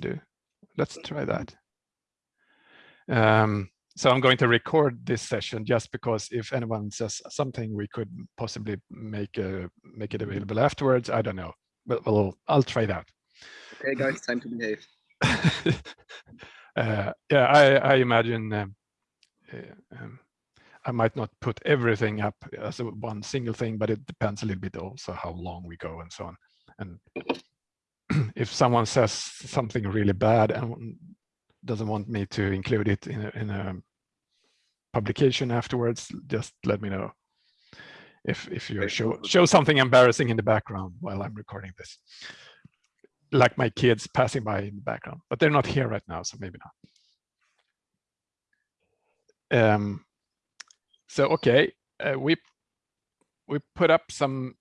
do. Let's try that. Um, so I'm going to record this session just because if anyone says something, we could possibly make a make it available afterwards. I don't know, but well, I'll try that. Okay, guys, time to behave. uh, yeah, I, I imagine um, uh, um, I might not put everything up as a one single thing, but it depends a little bit also how long we go and so on. And if someone says something really bad and doesn't want me to include it in a, in a publication afterwards, just let me know. If if you show show something embarrassing in the background while I'm recording this, like my kids passing by in the background, but they're not here right now, so maybe not. Um, so okay, uh, we we put up some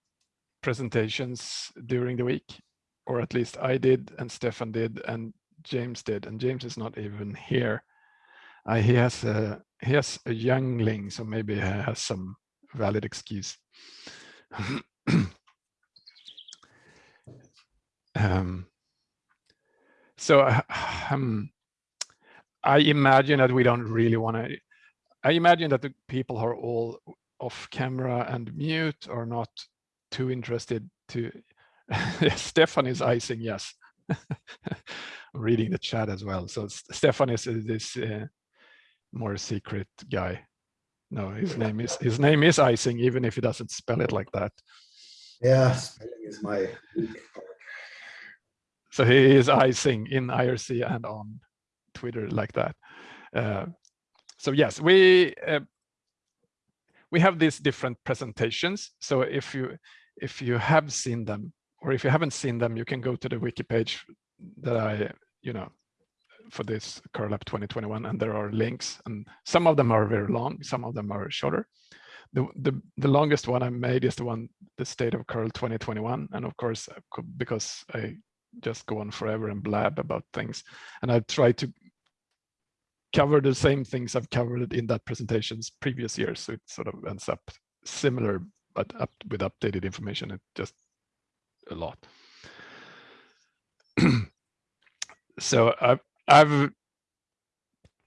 presentations during the week, or at least I did, and Stefan did, and James did, and James is not even here. Uh, he has a he has a youngling, so maybe he has some valid excuse. um, so uh, um, I imagine that we don't really want to. I imagine that the people are all off camera and mute are not too interested to. Stefan is icing yes. reading the chat as well. So Stefan is this uh, more secret guy. No, his name is his name is icing, even if he doesn't spell it like that. Yeah, spelling is my So he is icing in IRC and on Twitter like that. Uh, so yes, we uh, we have these different presentations. So if you if you have seen them, or if you haven't seen them, you can go to the wiki page that I, you know, for this curl up 2021 and there are links and some of them are very long some of them are shorter. The the, the longest one i made is the one the state of curl 2021 and of course uh, because i just go on forever and blab about things and i try to cover the same things i've covered in that presentations previous years so it sort of ends up similar but up with updated information it just a lot so I've, I've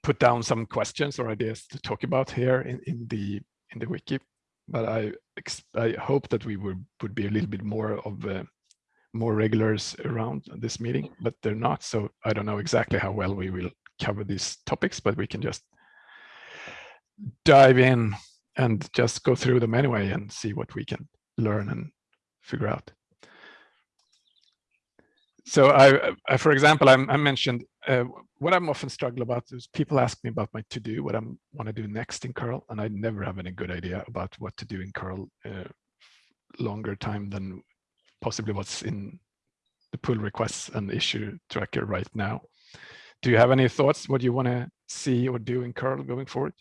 put down some questions or ideas to talk about here in, in the in the wiki, but I I hope that we would would be a little bit more of more regulars around this meeting, but they're not. So I don't know exactly how well we will cover these topics, but we can just dive in and just go through them anyway and see what we can learn and figure out so I, I, for example, I, I mentioned uh, what I'm often struggle about is people ask me about my to do, what I want to do next in curl, and I never have any good idea about what to do in curl uh, longer time than possibly what's in the pull requests and issue tracker right now. Do you have any thoughts what you want to see or do in curl going forward?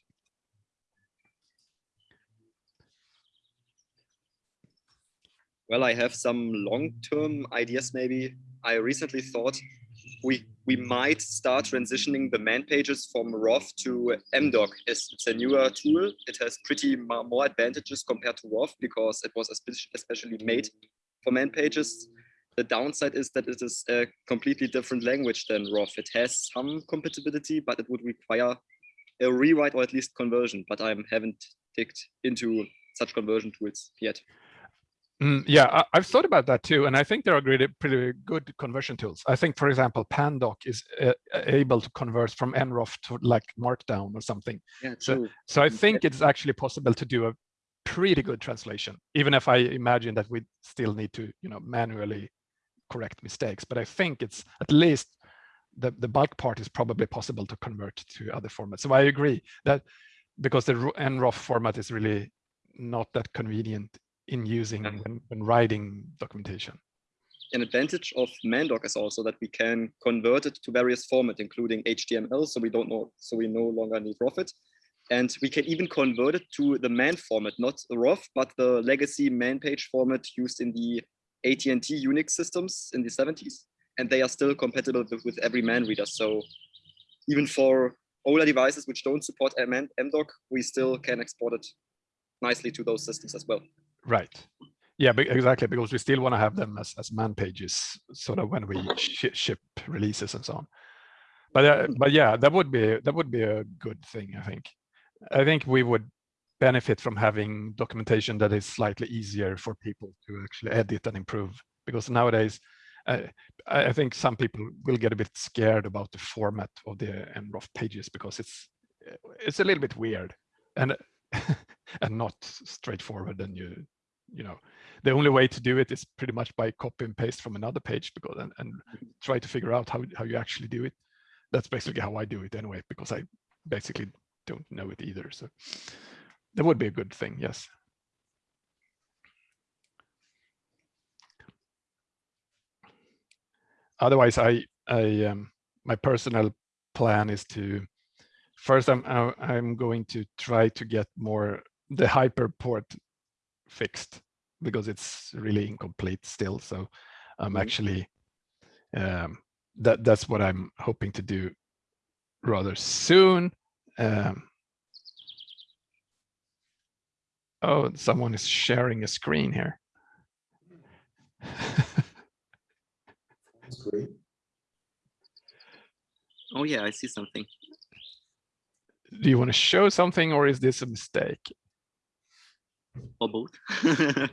Well, I have some long-term ideas maybe I recently thought we we might start transitioning the man pages from ROFF to MDoc. It's, it's a newer tool. It has pretty more advantages compared to ROFF because it was especially made for man pages. The downside is that it is a completely different language than ROFF. It has some compatibility, but it would require a rewrite or at least conversion. But I haven't digged into such conversion tools yet. Mm, yeah, I, have thought about that too, and I think there are pretty, pretty good conversion tools. I think, for example, Pandoc is uh, able to convert from nroff to like Markdown or something. Yeah, so, so I think it's actually possible to do a pretty good translation, even if I imagine that we still need to, you know, manually correct mistakes. But I think it's at least the the bulk part is probably possible to convert to other formats. So I agree that because the nroff format is really not that convenient in using when, when writing documentation. An advantage of Mandoc is also that we can convert it to various formats, including HTML, so we don't know, so we no longer need ROFF And we can even convert it to the man format, not the ROFF, but the legacy man page format used in the AT&T Unix systems in the 70s. And they are still compatible with, with every man reader. So even for older devices which don't support MDoc, we still can export it nicely to those systems as well. Right. Yeah, exactly, because we still want to have them as, as man pages, sort of when we shi- ship releases and so on. But, uh, but yeah, that would be, that would be a good thing, I think. I think we would benefit from having documentation that is slightly easier for people to actually edit and improve. Because nowadays, uh, I I think some people will get a bit scared about the format of the nroff pages because it's it's a little bit weird and and not straightforward. And you you know the only way to do it is pretty much by copy and paste from another page because and, and try to figure out how how you actually do it. That's basically how I do it anyway because I basically don't know it either. So that would be a good thing. Yes. otherwise i i um, my personal plan is to first i'm i'm going to try to get more the hyperport fixed because it's really incomplete still so i'm Mhm. actually um that that's what i'm hoping to do rather soon um oh someone is sharing a screen here. Oh yeah, I see something. do you want to show something or is this a mistake Or both.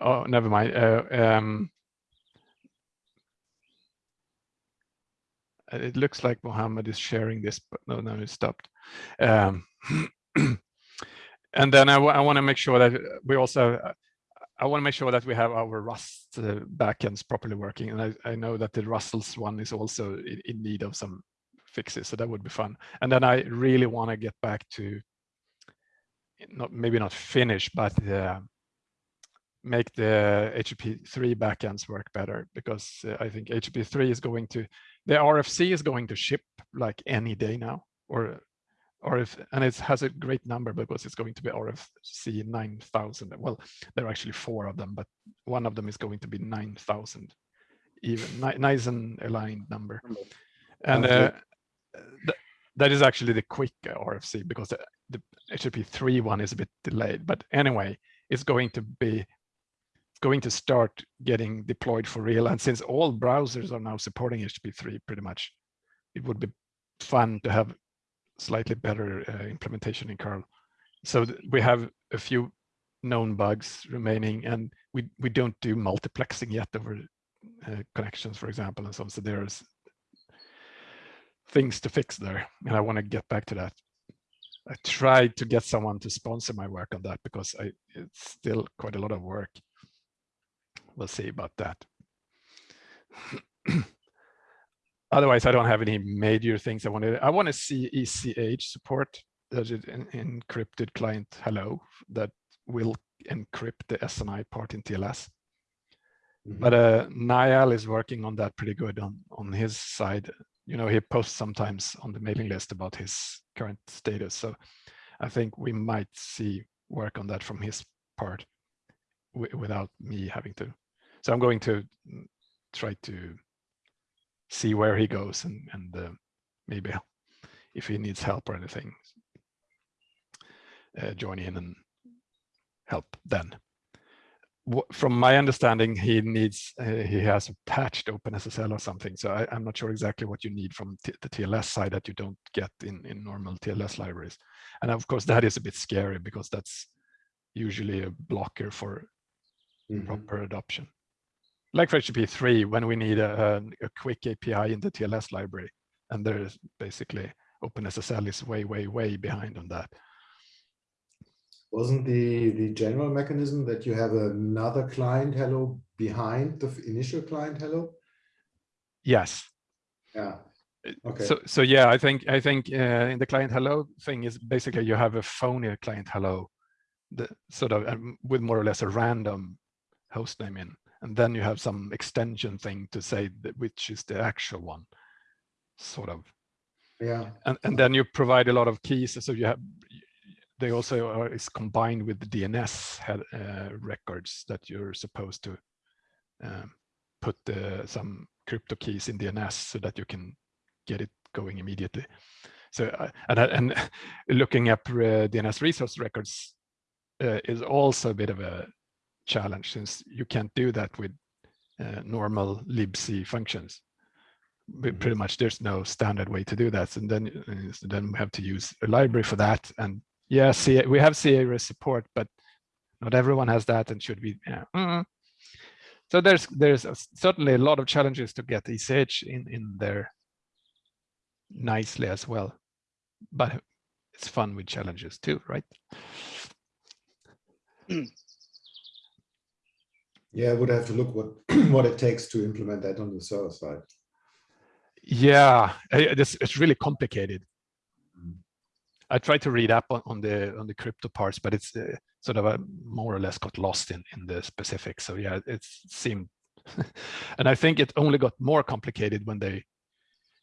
Oh, never mind. Uh, um, uh, it looks like Mohammed is sharing this, but no, no, it stopped. Um, and then I, want to make sure that we also, uh, I want to make sure that we have our Rust uh, backends properly working. And I, I know that the rustls one is also in, in need of some fixes, so that would be fun. And then I really want to get back to, not maybe not finish, but uh, make the HTTP3 backends work better because uh, I think HTTP3 is going to, the RFC is going to ship like any day now, or or if and it has a great number because it's going to be RFC 9000. Well, there are actually four of them, but one of them is going to be 9000, even nice and aligned number. And uh, th- that is actually the QUIC RFC because the, the HTTP3 one is a bit delayed. But anyway, it's going to be going to start getting deployed for real. And since all browsers are now supporting HTTP3 pretty much, it would be fun to have slightly better uh, implementation in curl. So we have a few known bugs remaining and we, we don't do multiplexing yet over uh, connections, for example, and so on. So there's things to fix there. And I want to get back to that. I tried to get someone to sponsor my work on that because I, it's still quite a lot of work. We'll see about that. Otherwise, I don't have any major things I want to. I want to see ECH support that is an encrypted client hello that will encrypt the SNI part in TLS. Mhm. But uh, Niall is working on that pretty good on on his side. You know, he posts sometimes on the mailing list about his current status. So I think we might see work on that from his part without me having to. So I'm going to mm, try to see where he goes and and uh, maybe if he needs help or anything, uh, join in and help then. From my understanding, he needs uh, he has a patched OpenSSL or something. So I, I'm not sure exactly what you need from the TLS side that you don't get in in normal TLS libraries. And of course, that is a bit scary because that's usually a blocker for Mhm. proper adoption. Like for HTTP3, when we need a, a, a QUIC API in the TLS library, and there is basically OpenSSL is way, way, way behind on that. Wasn't the, the general mechanism that you have another client hello behind the initial client hello? Yes. Yeah, Okay. So, so yeah, I think I think uh, in the client hello thing is basically you have a phony client hello, the sort of um, with more or less a random host name in, and then you have some extension thing to say that which is the actual one, sort of. yeah. and and then you provide a lot of keys so you have they also are is combined with the dns head, uh, records that you're supposed to um, put uh, some crypto keys in DNS so that you can get it going immediately. So uh, and and looking up uh, DNS resource records uh, is also a bit of a challenge since you can't do that with uh, normal libc functions. But pretty much there's no standard way to do that. And then, uh, so then we have to use a library for that. And yeah, see, we have c-ares support, but not everyone has that and should be. Yeah. So there's there's a, certainly a lot of challenges to get ECH in in there nicely as well, but it's fun with challenges too, right? Yeah, I would have to look what what it takes to implement that on the server side. Yeah, it's it's really complicated. Mm. I tried to read up on, on the on the crypto parts, but it's uh, sort of a, more or less got lost in in the specifics. So yeah, it seemed, and I think it only got more complicated when they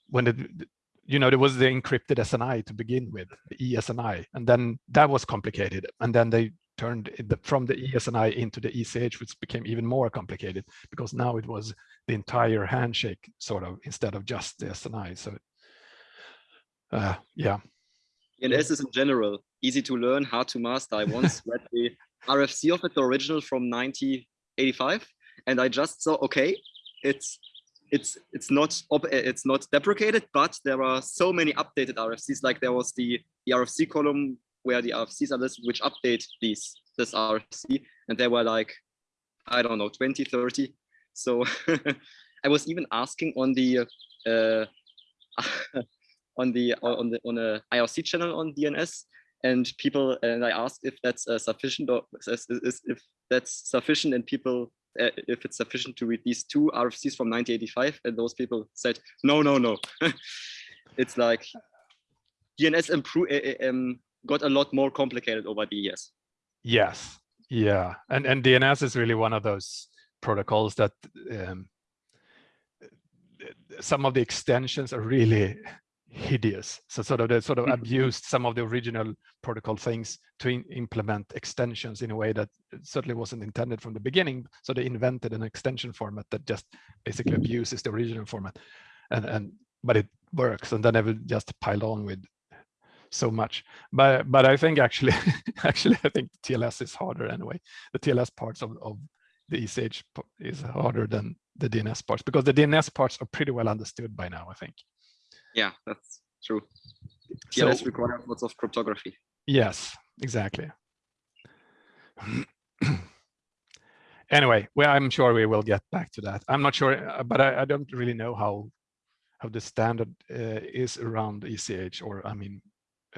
when it you know there was the encrypted SNI to begin with, the ESNI, and then that was complicated, and then they turned the, from the ESNI into the ECH, which became even more complicated because now it was the entire handshake sort of instead of just the SNI. So uh, yeah. DNS is in general easy to learn, hard to master. I once read the RFC of it, the original from 1985, and I just saw, okay, it's it's it's not it's not deprecated, but there are so many updated RFCs. Like there was the, the RFC column where the RFCs are listed, which update these this RFC, and there were like I don't know 20, 30. So I was even asking on the uh, on the on the on a IRC channel on DNS, and people and I asked if that's uh, sufficient or if that's sufficient, and people uh, if it's sufficient to read these two RFCs from 1985, and those people said no, no, no. it's like DNS improve um, got a lot more complicated over the years. Yes, yeah, and and DNS is really one of those protocols that um, some of the extensions are really hideous. So sort of they sort of mm-hmm. abused some of the original protocol things to implement extensions in a way that certainly wasn't intended from the beginning. So they invented an extension format that just basically abuses the original format, and and but it works. And then they will just pile on with so much. But but I think actually actually I think TLS is harder anyway. The TLS parts of of the ECH is harder than the DNS parts because the DNS parts are pretty well understood by now. I think. Yeah, that's true. TLS so, requires lots of cryptography. Yes, exactly. anyway, well, I'm sure we will get back to that. I'm not sure, uh, but I, I don't really know how how the standard uh, is around ECH, or I mean,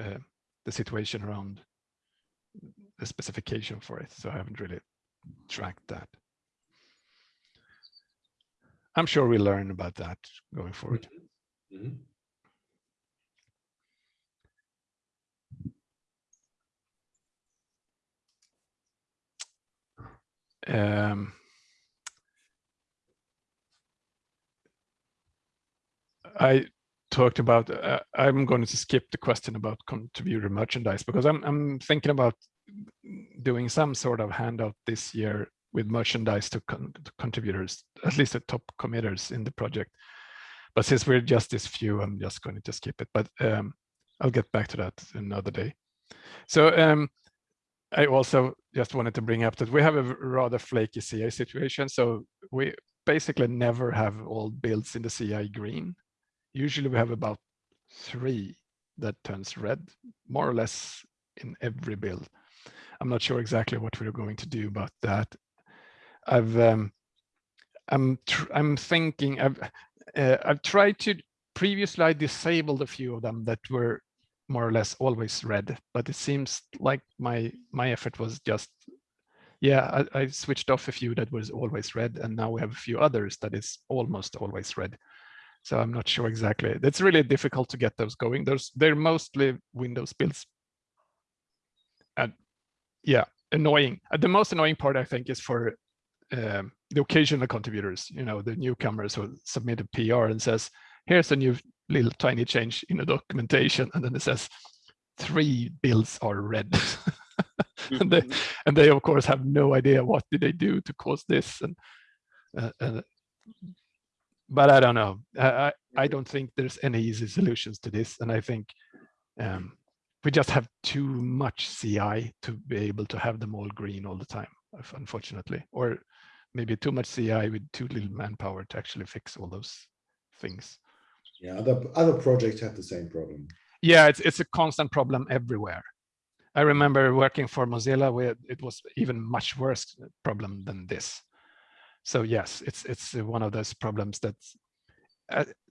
uh, the situation around the specification for it. So I haven't really tracked that. I'm sure we'll learn about that going forward. Mm -hmm. Um, I talked about, uh, I'm going to skip the question about contributor merchandise because I'm, I'm thinking about doing some sort of handout this year with merchandise to, con to contributors, at least the top committers in the project. But since we're just this few, I'm just going to skip it, but um, I'll get back to that another day. So um, I also just wanted to bring up that we have a rather flaky CI situation. So we basically never have all builds in the CI green. Usually we have about three that turns red, more or less in every build. I'm not sure exactly what we're going to do about that. I've um, I'm I'm thinking I've uh, I've tried to previously I disabled a few of them that were more or less always red, but it seems like my my effort was just yeah I, I switched off a few that was always red and now we have a few others that is almost always red. So I'm not sure exactly. It's really difficult to get those going. Those they're mostly Windows builds. And yeah, annoying. Uh, the most annoying part I think is for um, the occasional contributors, you know, the newcomers who submit a PR and says, here's a new little tiny change in the documentation. And then it says three builds are red. and, they, mm-hmm. and they of course have no idea what did they do to cause this. And Uh, uh, but I don't know. I, I, I don't think there's any easy solutions to this. And I think um, we just have too much CI to be able to have them all green all the time, unfortunately, or maybe too much CI with too little manpower to actually fix all those things. Yeah, other other projects have the same problem. Yeah, it's it's a constant problem everywhere. I remember working for Mozilla where it was even much worse problem than this. So yes, it's it's one of those problems that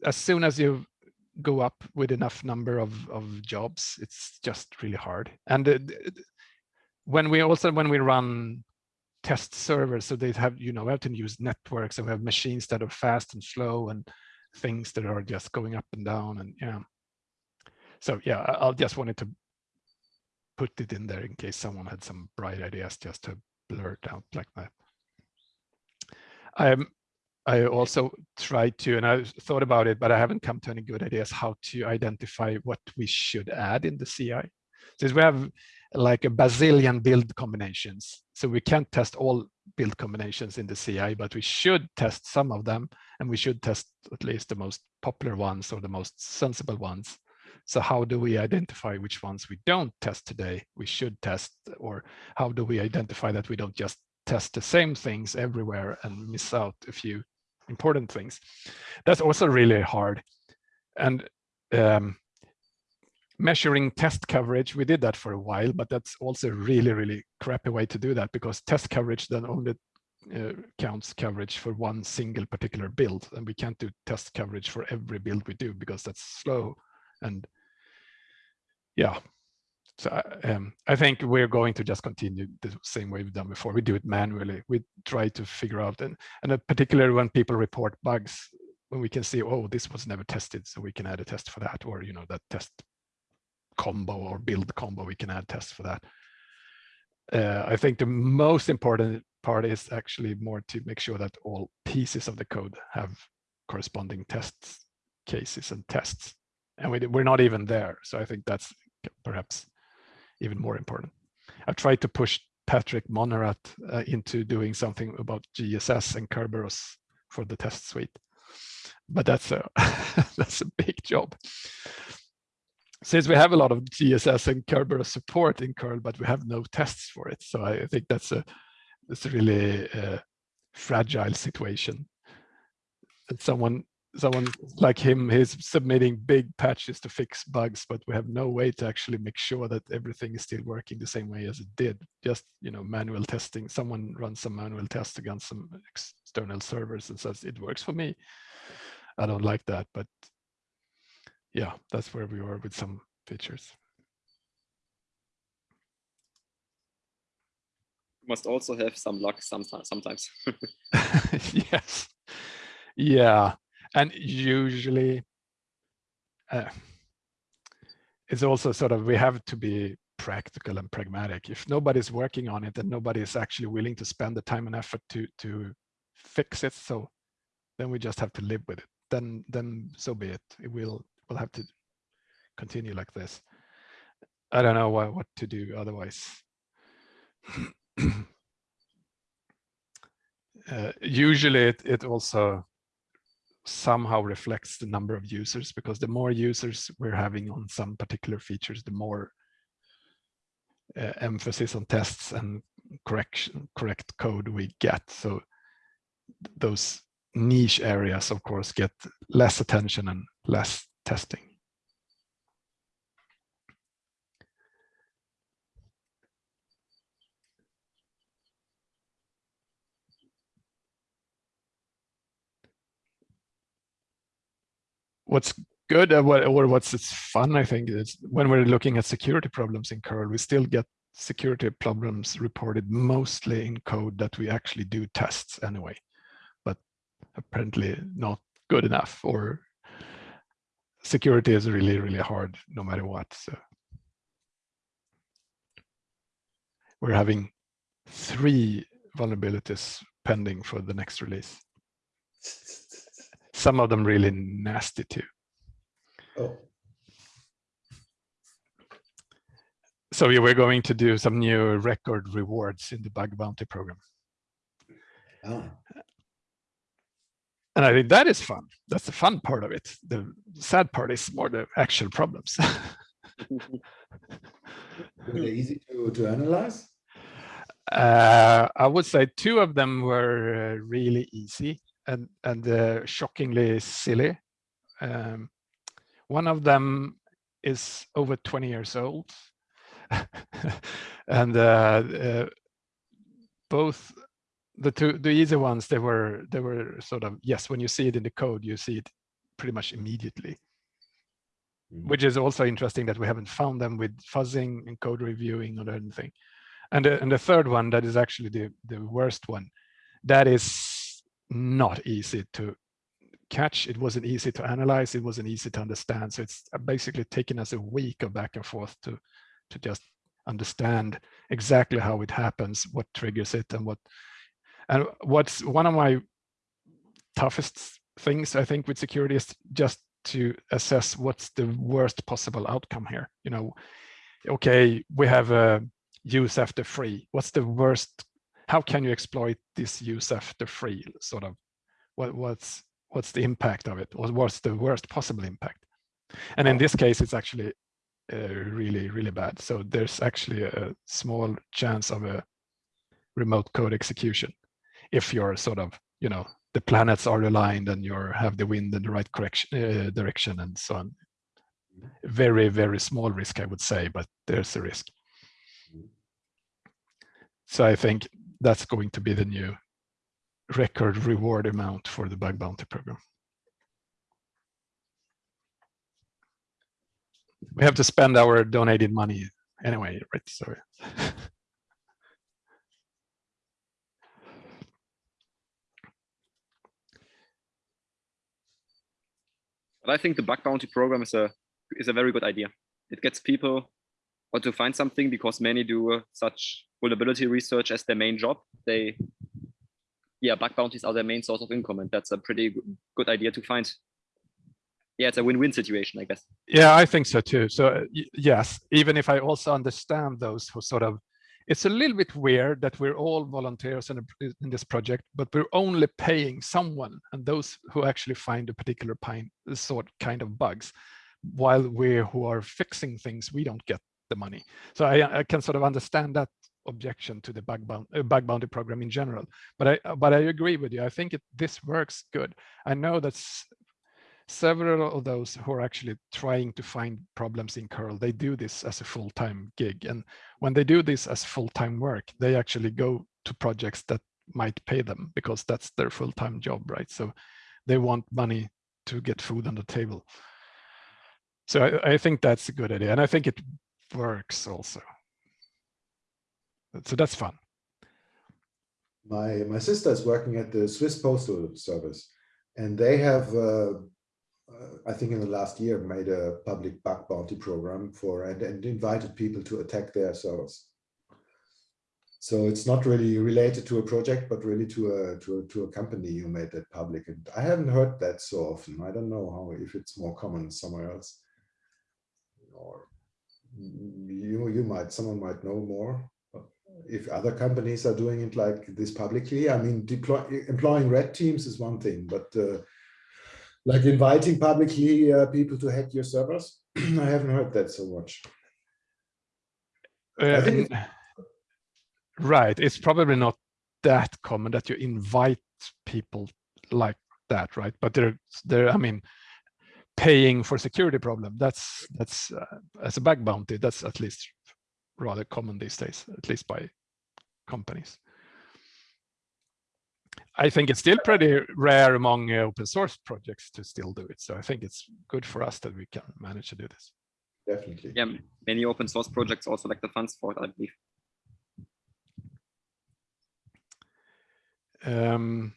as soon as you go up with enough number of, of jobs, it's just really hard. And uh, when we also when we run test servers, so they have you know we have to use networks and we have machines that are fast and slow and things that are just going up and down and yeah. So yeah, I'll just wanted to put it in there in case someone had some bright ideas just to blurt out like that. I'm I also tried to, and I thought about it, but I haven't come to any good ideas how to identify what we should add in the CI. Since we have like a bazillion build combinations, so we can't test all build combinations in the CI, but we should test some of them, and we should test at least the most popular ones or the most sensible ones. So how do we identify which ones we don't test today, we should test, or how do we identify that we don't just test the same things everywhere and miss out a few important things. That's also really hard. And um, measuring test coverage, we did that for a while, but that's also really, really crappy way to do that because test coverage then only uh, counts coverage for one single particular build. And we can't do test coverage for every build we do because that's slow. And yeah, so um, I think we're going to just continue the same way we've done before. We do it manually. We try to figure out, and, and particularly when people report bugs, when we can see, oh, this was never tested, so we can add a test for that, or you know, that test combo or build combo, we can add tests for that. Uh, I think the most important part is actually more to make sure that all pieces of the code have corresponding tests, cases and tests. And we, we're not even there. So I think that's perhaps even more important. I've tried to push Patrick Monnerat uh, into doing something about GSS and Kerberos for the test suite, but that's a that's a big job. Since we have a lot of GSS and Kerberos support in curl, but we have no tests for it, so I think that's a that's a really uh, fragile situation. And someone someone like him he's submitting big patches to fix bugs but we have no way to actually make sure that everything is still working the same way as it did. Just you know manual testing. Someone runs some manual test against some external servers and says it works for me. I don't like that but yeah that's where we are with some features. Must also have some luck sometimes sometimes. Yes. Yeah and usually uh, it's also sort of we have to be practical and pragmatic. If nobody's working on it and nobody is actually willing to spend the time and effort to to fix it. So then we just have to live with it. Then then so be it. It will we'll have to continue like this. I don't know what, what to do otherwise. Uh, usually it, it also somehow reflects the number of users because the more users we're having on some particular features, the more uh, emphasis on tests and correction, correct code we get. So those niche areas, of course, get less attention and less testing. What's good what, or what's fun, I think, is when we're looking at security problems in curl, we still get security problems reported mostly in code that we actually do tests anyway, but apparently not good enough or security is really, really hard no matter what. So we're having three vulnerabilities pending for the next release some of them really nasty too. Oh. So we're going to do some new record rewards in the bug bounty program. Oh. and I think that is fun. That's the fun part of it. The sad part is more the actual problems. Were they easy to, to analyze? Uh, I would say two of them were uh, really easy and and uh, shockingly silly. Um, one of them is over 20 years old, and uh, uh, both the two the easy ones they were they were sort of yes when you see it in the code you see it pretty much immediately mm. which is also interesting that we haven't found them with fuzzing and code reviewing or anything and the, and the third one that is actually the the worst one that is not easy to catch. It wasn't easy to analyze. It wasn't easy to understand. So it's uh, basically taken us a week of back and forth to to just understand exactly how it happens what triggers it and what and what's one of my toughest things I think with security is just to assess what's the worst possible outcome here. You know okay we have a use after free. What's the worst how can you exploit this use after free sort of? What what's what's the impact of it? What's the worst possible impact? And in this case it's actually uh, really really bad. So there's actually a small chance of a remote code execution if you're sort of you know the planets are aligned and you have the wind in the right correction uh, direction and so on. Very very small risk i would say but there's a risk. So i think that's going to be the new record reward amount for the bug bounty program. We have to spend our donated money anyway right? So But I think the bug bounty program is a is a very good idea. It gets people or to find something because many do uh, such vulnerability research as their main job. They, yeah, bug bounties are their main source of income, and that's a pretty good idea to find. Yeah, it's a win-win situation, I guess. Yeah, I think so too. So yes, even if I also understand those who sort of it's a little bit weird that we're all volunteers in, a, in, this project, but we're only paying someone and those who actually find a particular pine, sort kind of bugs, while we who are fixing things, we don't get the money. So I, I can sort of understand that objection to the bug, bound, uh, bug bounty program in general. But I but I agree with you. I think it, this works good. I know that several of those who are actually trying to find problems in curl they do this as a full-time gig and when they do this as full-time work they actually go to projects that might pay them because that's their full-time job right so they want money to get food on the table so I, I think that's a good idea and i think it works also so that's fun my my sister is working at the swiss postal service and they have uh, I think in the last year made a public bug bounty program for and, and invited people to attack their servers. So it's not really related to a project, but really to a to a, to a company who made that public. And I haven't heard that so often. I don't know how if it's more common somewhere else. Or you you might someone might know more. If other companies are doing it like this publicly, I mean, deploy, employing red teams is one thing, but uh, like inviting publicly uh, people to hack your servers? I haven't heard that so much. Uh, it's, right. It's probably not that common that you invite people like that, right? But they're, they're I mean, paying for security problem. That's, that's uh, as a bug bounty, that's at least rather common these days, at least by companies. I think it's still pretty rare among uh, open source projects to still do it. So I think it's good for us that we can manage to do this. Definitely. Yeah, many open source projects also like the funds for it, I believe. Um,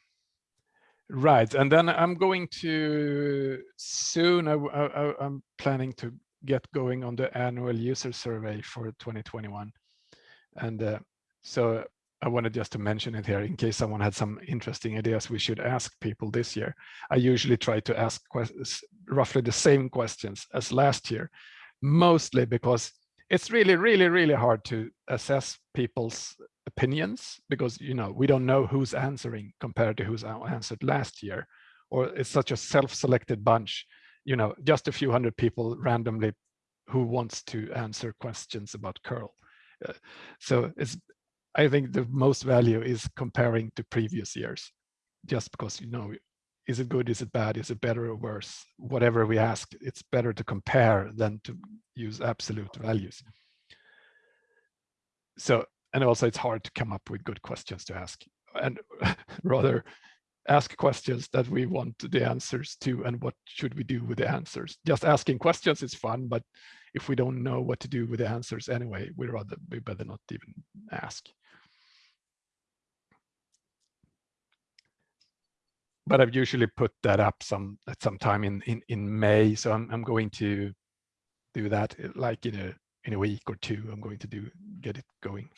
right, and then I'm going to soon, I, I, I'm planning to get going on the annual user survey for 2021. And uh, so I wanted just to mention it here in case someone had some interesting ideas we should ask people this year. I usually try to ask roughly the same questions as last year, mostly because it's really, really, really hard to assess people's opinions because, you know, we don't know who's answering compared to who's answered last year or it's such a self-selected bunch, you know, just a few hundred people randomly who wants to answer questions about curl. Uh, so it's, I think the most value is comparing to previous years, just because, you know, is it good, is it bad, is it better or worse? Whatever we ask, it's better to compare than to use absolute values. So, and also it's hard to come up with good questions to ask and rather ask questions that we want the answers to and what should we do with the answers. Just asking questions is fun, but if we don't know what to do with the answers anyway, we'd rather we better not even ask. But I've usually put that up some at some time in in in May, so I'm I'm going to do that uh, like in a in a week or two. I'm going to do get it going.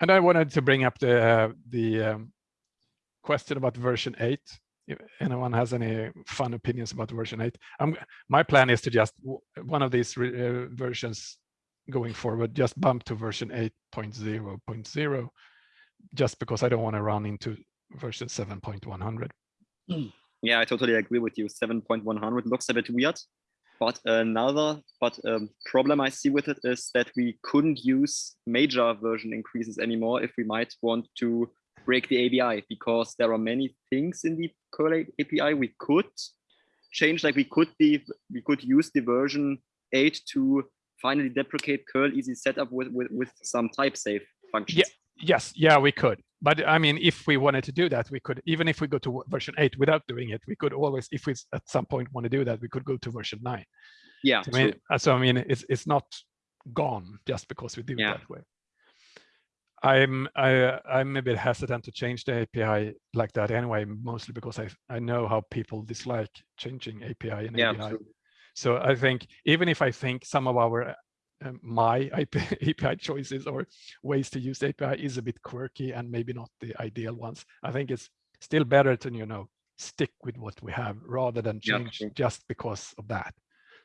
And I wanted to bring up the uh, the um, question about version 8. If anyone has any fun opinions about version 8, I'm, my plan is to just one of these uh, versions going forward, just bump to version 8.0.0, just because I don't want to run into version 7.100. Yeah, I totally agree with you. 7.100 looks a bit weird. But another but um, problem I see with it is that we couldn't use major version increases anymore if we might want to break the ABI because there are many things in the curl API we could change. Like we could be we could use the version eight to finally deprecate curl easy setopt with with with some type safe functions. Yeah. Yes, yeah, we could. But I mean, if we wanted to do that, we could, even if we go to version 8 without doing it, we could always, if we at some point want to do that, we could go to version 9. Yeah. So I mean, so, I mean it's, it's not gone just because we do yeah. it that way. I'm I, I'm a bit hesitant to change the API like that anyway, mostly because I I know how people dislike changing API and yeah, API. Absolutely. So I think even if I think some of our um, my API choices or ways to use API is a bit quirky and maybe not the ideal ones. I think it's still better to, you know, stick with what we have rather than change yeah, just because of that.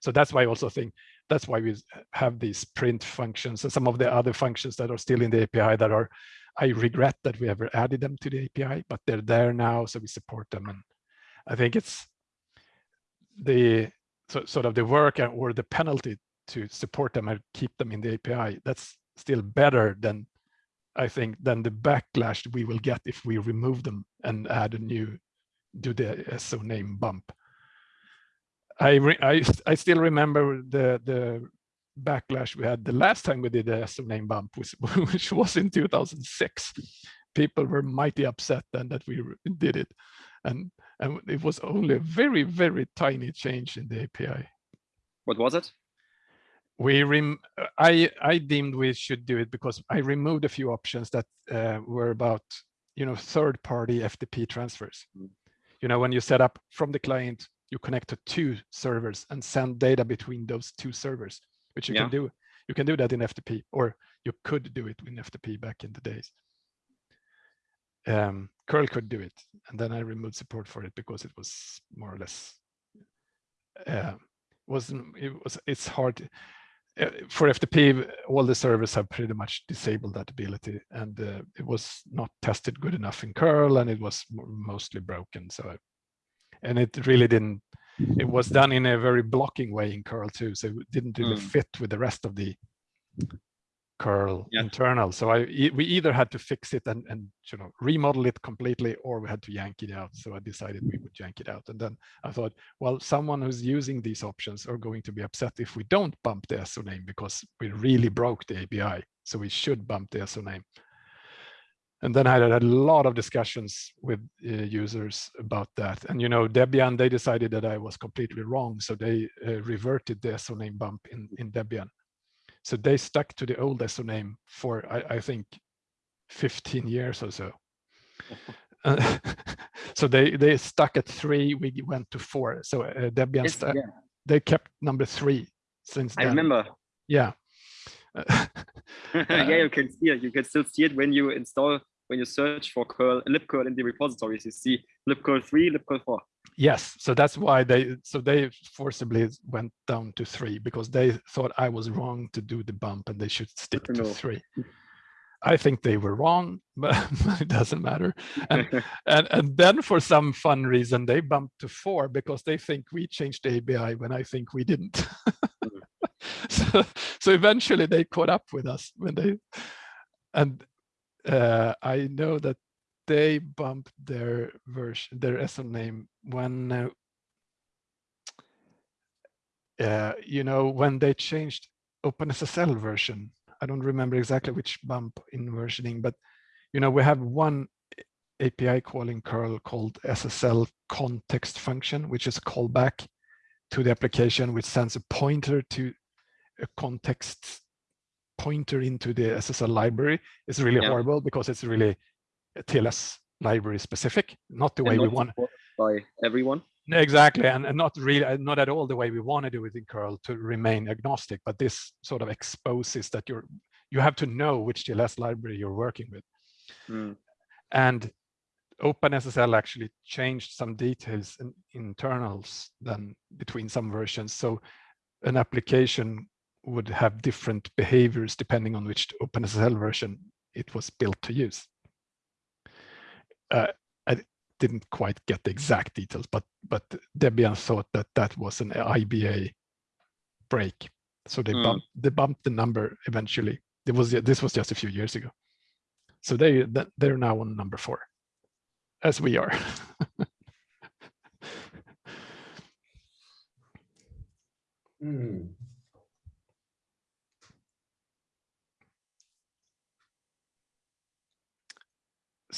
So that's why I also think that's why we have these print functions and some of the other functions that are still in the API that are, I regret that we ever added them to the API, but they're there now, so we support them. And I think it's the so, sort of the work or the penalty to support them and keep them in the API, that's still better than I think than the backlash we will get if we remove them and add a new do the SO name bump. I I I still remember the the backlash we had the last time we did the SO name bump, which, which was in 2006. People were mighty upset then that we did it, and and it was only a very very tiny change in the API. What was it? We rem I I deemed we should do it because I removed a few options that uh, were about you know third party FTP transfers. Mm. You know when you set up from the client, you connect to two servers and send data between those two servers, which you yeah. can do. You can do that in FTP, or you could do it in FTP back in the days. Um, curl could do it, and then I removed support for it because it was more or less uh, wasn't it was it's hard for FTP, all the servers have pretty much disabled that ability, and uh, it was not tested good enough in curl, and it was mostly broken. So, and it really didn't. It was done in a very blocking way in curl too, so it didn't really mm. fit with the rest of the curl yeah. internal. So I we either had to fix it and and you know remodel it completely, or we had to yank it out. So I decided we would yank it out. And then I thought, well, someone who's using these options are going to be upset if we don't bump the SO name because we really broke the API. So we should bump the SO name. And then I had a lot of discussions with uh, users about that. And, you know, Debian, they decided that I was completely wrong. So they uh, reverted the SO name bump in, in Debian. So they stuck to the old SO name for, I, I think, 15 years or so. uh, so they they stuck at three, we went to four. So uh, Debian, yes, yeah. they kept number three since I remember. Yeah. yeah, you can see it. You can still see it when you install, when you search for curl, libcurl in the repositories. You see libcurl 3, libcurl 4. Yes, so that's why they so they forcibly went down to three because they thought I was wrong to do the bump and they should stick to three. I think they were wrong, but it doesn't matter. And, and, and then for some fun reason, they bumped to four because they think we changed the ABI when I think we didn't. so, so eventually they caught up with us when they, and uh, I know that they bumped their version, their SO name when, uh, uh, you know, when they changed OpenSSL version I don't remember exactly which bump in versioning, but you know, we have one API call in curl called SSL context function, which is a callback to the application, which sends a pointer to a context pointer into the SSL library. It's really yeah. horrible because it's really TLS library specific, not the and way not we want. By everyone. Exactly, and, and not really, uh, not at all the way we want to do it in curl to remain agnostic, but this sort of exposes that you're, you have to know which TLS library you're working with. Mm. And OpenSSL actually changed some details in internals than between some versions. So an application would have different behaviors depending on which OpenSSL version it was built to use. Uh, didn't quite get the exact details, but but Debian thought that that was an ABI break, so they mm. bumped they bumped the number eventually. It was this was just a few years ago, so they they're now on number four, as we are. mm.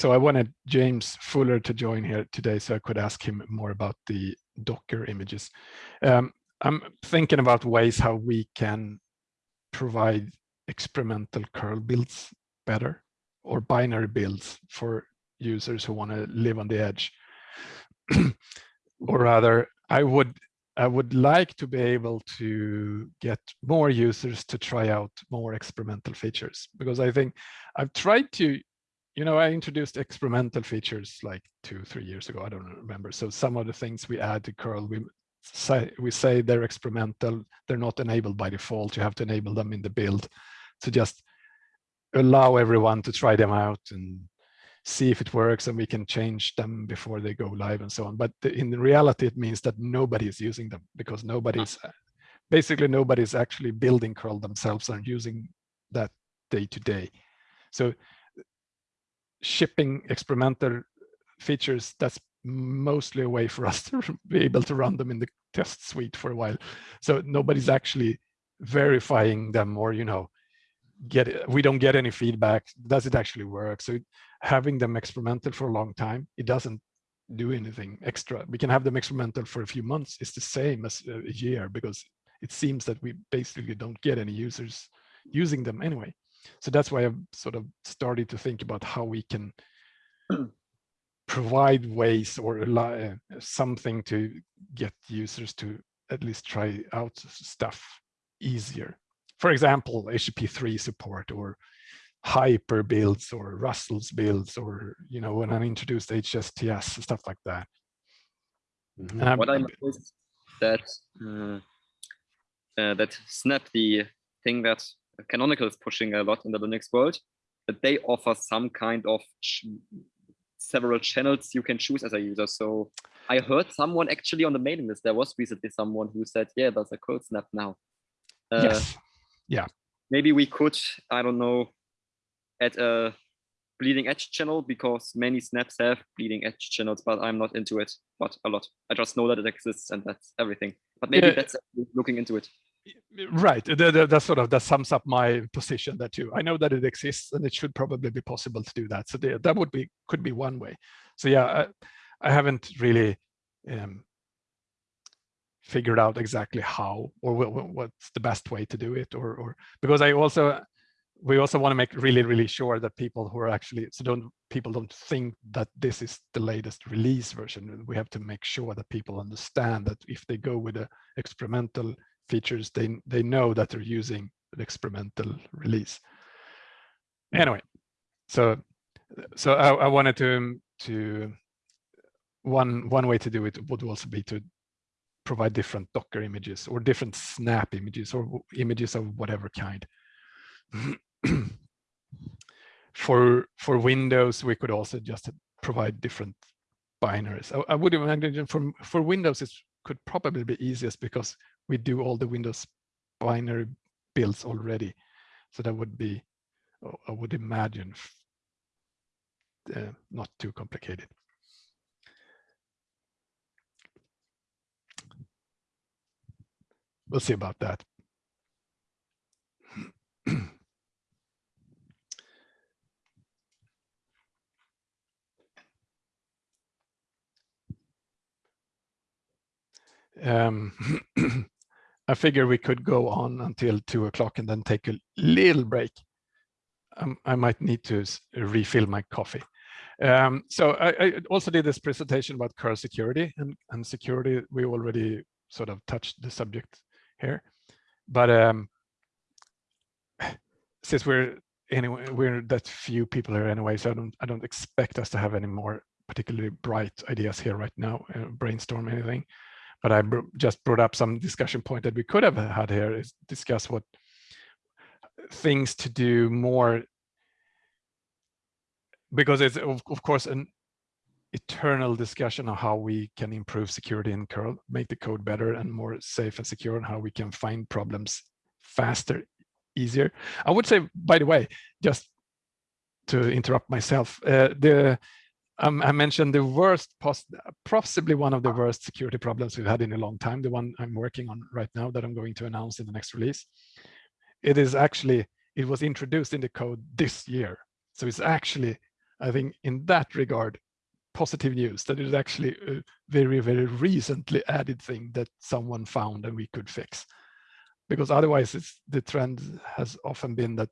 So I wanted James Fuller to join here today so I could ask him more about the Docker images. Um, I'm thinking about ways how we can provide experimental curl builds better or binary builds for users who want to live on the edge. or rather, I would I would like to be able to get more users to try out more experimental features because I think I've tried to you know, I introduced experimental features like two, three years ago. I don't remember. So some of the things we add to curl, we say we say they're experimental. They're not enabled by default. You have to enable them in the build. So just allow everyone to try them out and see if it works and we can change them before they go live and so on. But in reality, it means that nobody is using them because ah. nobody's basically nobody's actually building curl themselves and using that day to day. So shipping experimental features, that's mostly a way for us to be able to run them in the test suite for a while. So nobody's actually verifying them or, you know, get it, we don't get any feedback. Does it actually work? So having them experimental for a long time, it doesn't do anything extra. We can have them experimental for a few months. It's the same as a year because it seems that we basically don't get any users using them anyway so that's why I've sort of started to think about how we can provide ways or uh, something to get users to at least try out stuff easier. For example, HTTP3 support or hyper builds or rustls builds or, you know, when I introduced HSTS, stuff like that. Mm -hmm. what I noticed that uh, uh, that Snap, the thing that Canonical is pushing a lot in the Linux world, that they offer some kind of ch several channels you can choose as a user. So I heard someone actually on the mailing list, there was recently someone who said, yeah, there's a curl snap now. Uh, yes. Yeah. Maybe we could, I don't know, add a bleeding edge channel because many snaps have bleeding edge channels, but I'm not into it, but a lot. I just know that it exists and that's everything. But maybe yeah. that's looking into it right. That, sort of that sums up my position there too. I know that it exists and it should probably be possible to do that. So that would be could be one way. So yeah i, I haven't really um, figured out exactly how or what's the best way to do it or or because i also we also want to make really really sure that people who are actually so don't people don't think that this is the latest release version. We have to make sure that people understand that if they go with a experimental features, they, they know that they're using an experimental release. Anyway, so so I, I wanted to to one one way to do it would also be to provide different Docker images or different Snap images or images of whatever kind. for for Windows, we could also just provide different binaries. I, I would imagine for for Windows, it could probably be easiest because we do all the Windows binary builds already. So that would be, I would imagine, uh, not too complicated. We'll see about that. um, I figure we could go on until two o'clock and then take a little break. Um, I might need to refill my coffee. Um, so I, I, also did this presentation about curl security and, and security. We already sort of touched the subject here, but um, since we're anyway, we're that few people here anyway, so I don't I don't expect us to have any more particularly bright ideas here right now, uh, brainstorm anything but I just brought up some discussion point that we could have had here is discuss what things to do more because it's of, of course an eternal discussion of how we can improve security in curl make the code better and more safe and secure and how we can find problems faster easier. I would say by the way just to interrupt myself uh, the um, I mentioned the worst, possibly one of the worst security problems we've had in a long time, the one I'm working on right now that I'm going to announce in the next release. It is actually, it was introduced in the code this year. So it's actually, I think in that regard, positive news that it is actually a very, very recently added thing that someone found and we could fix. Because otherwise it's, the trend has often been that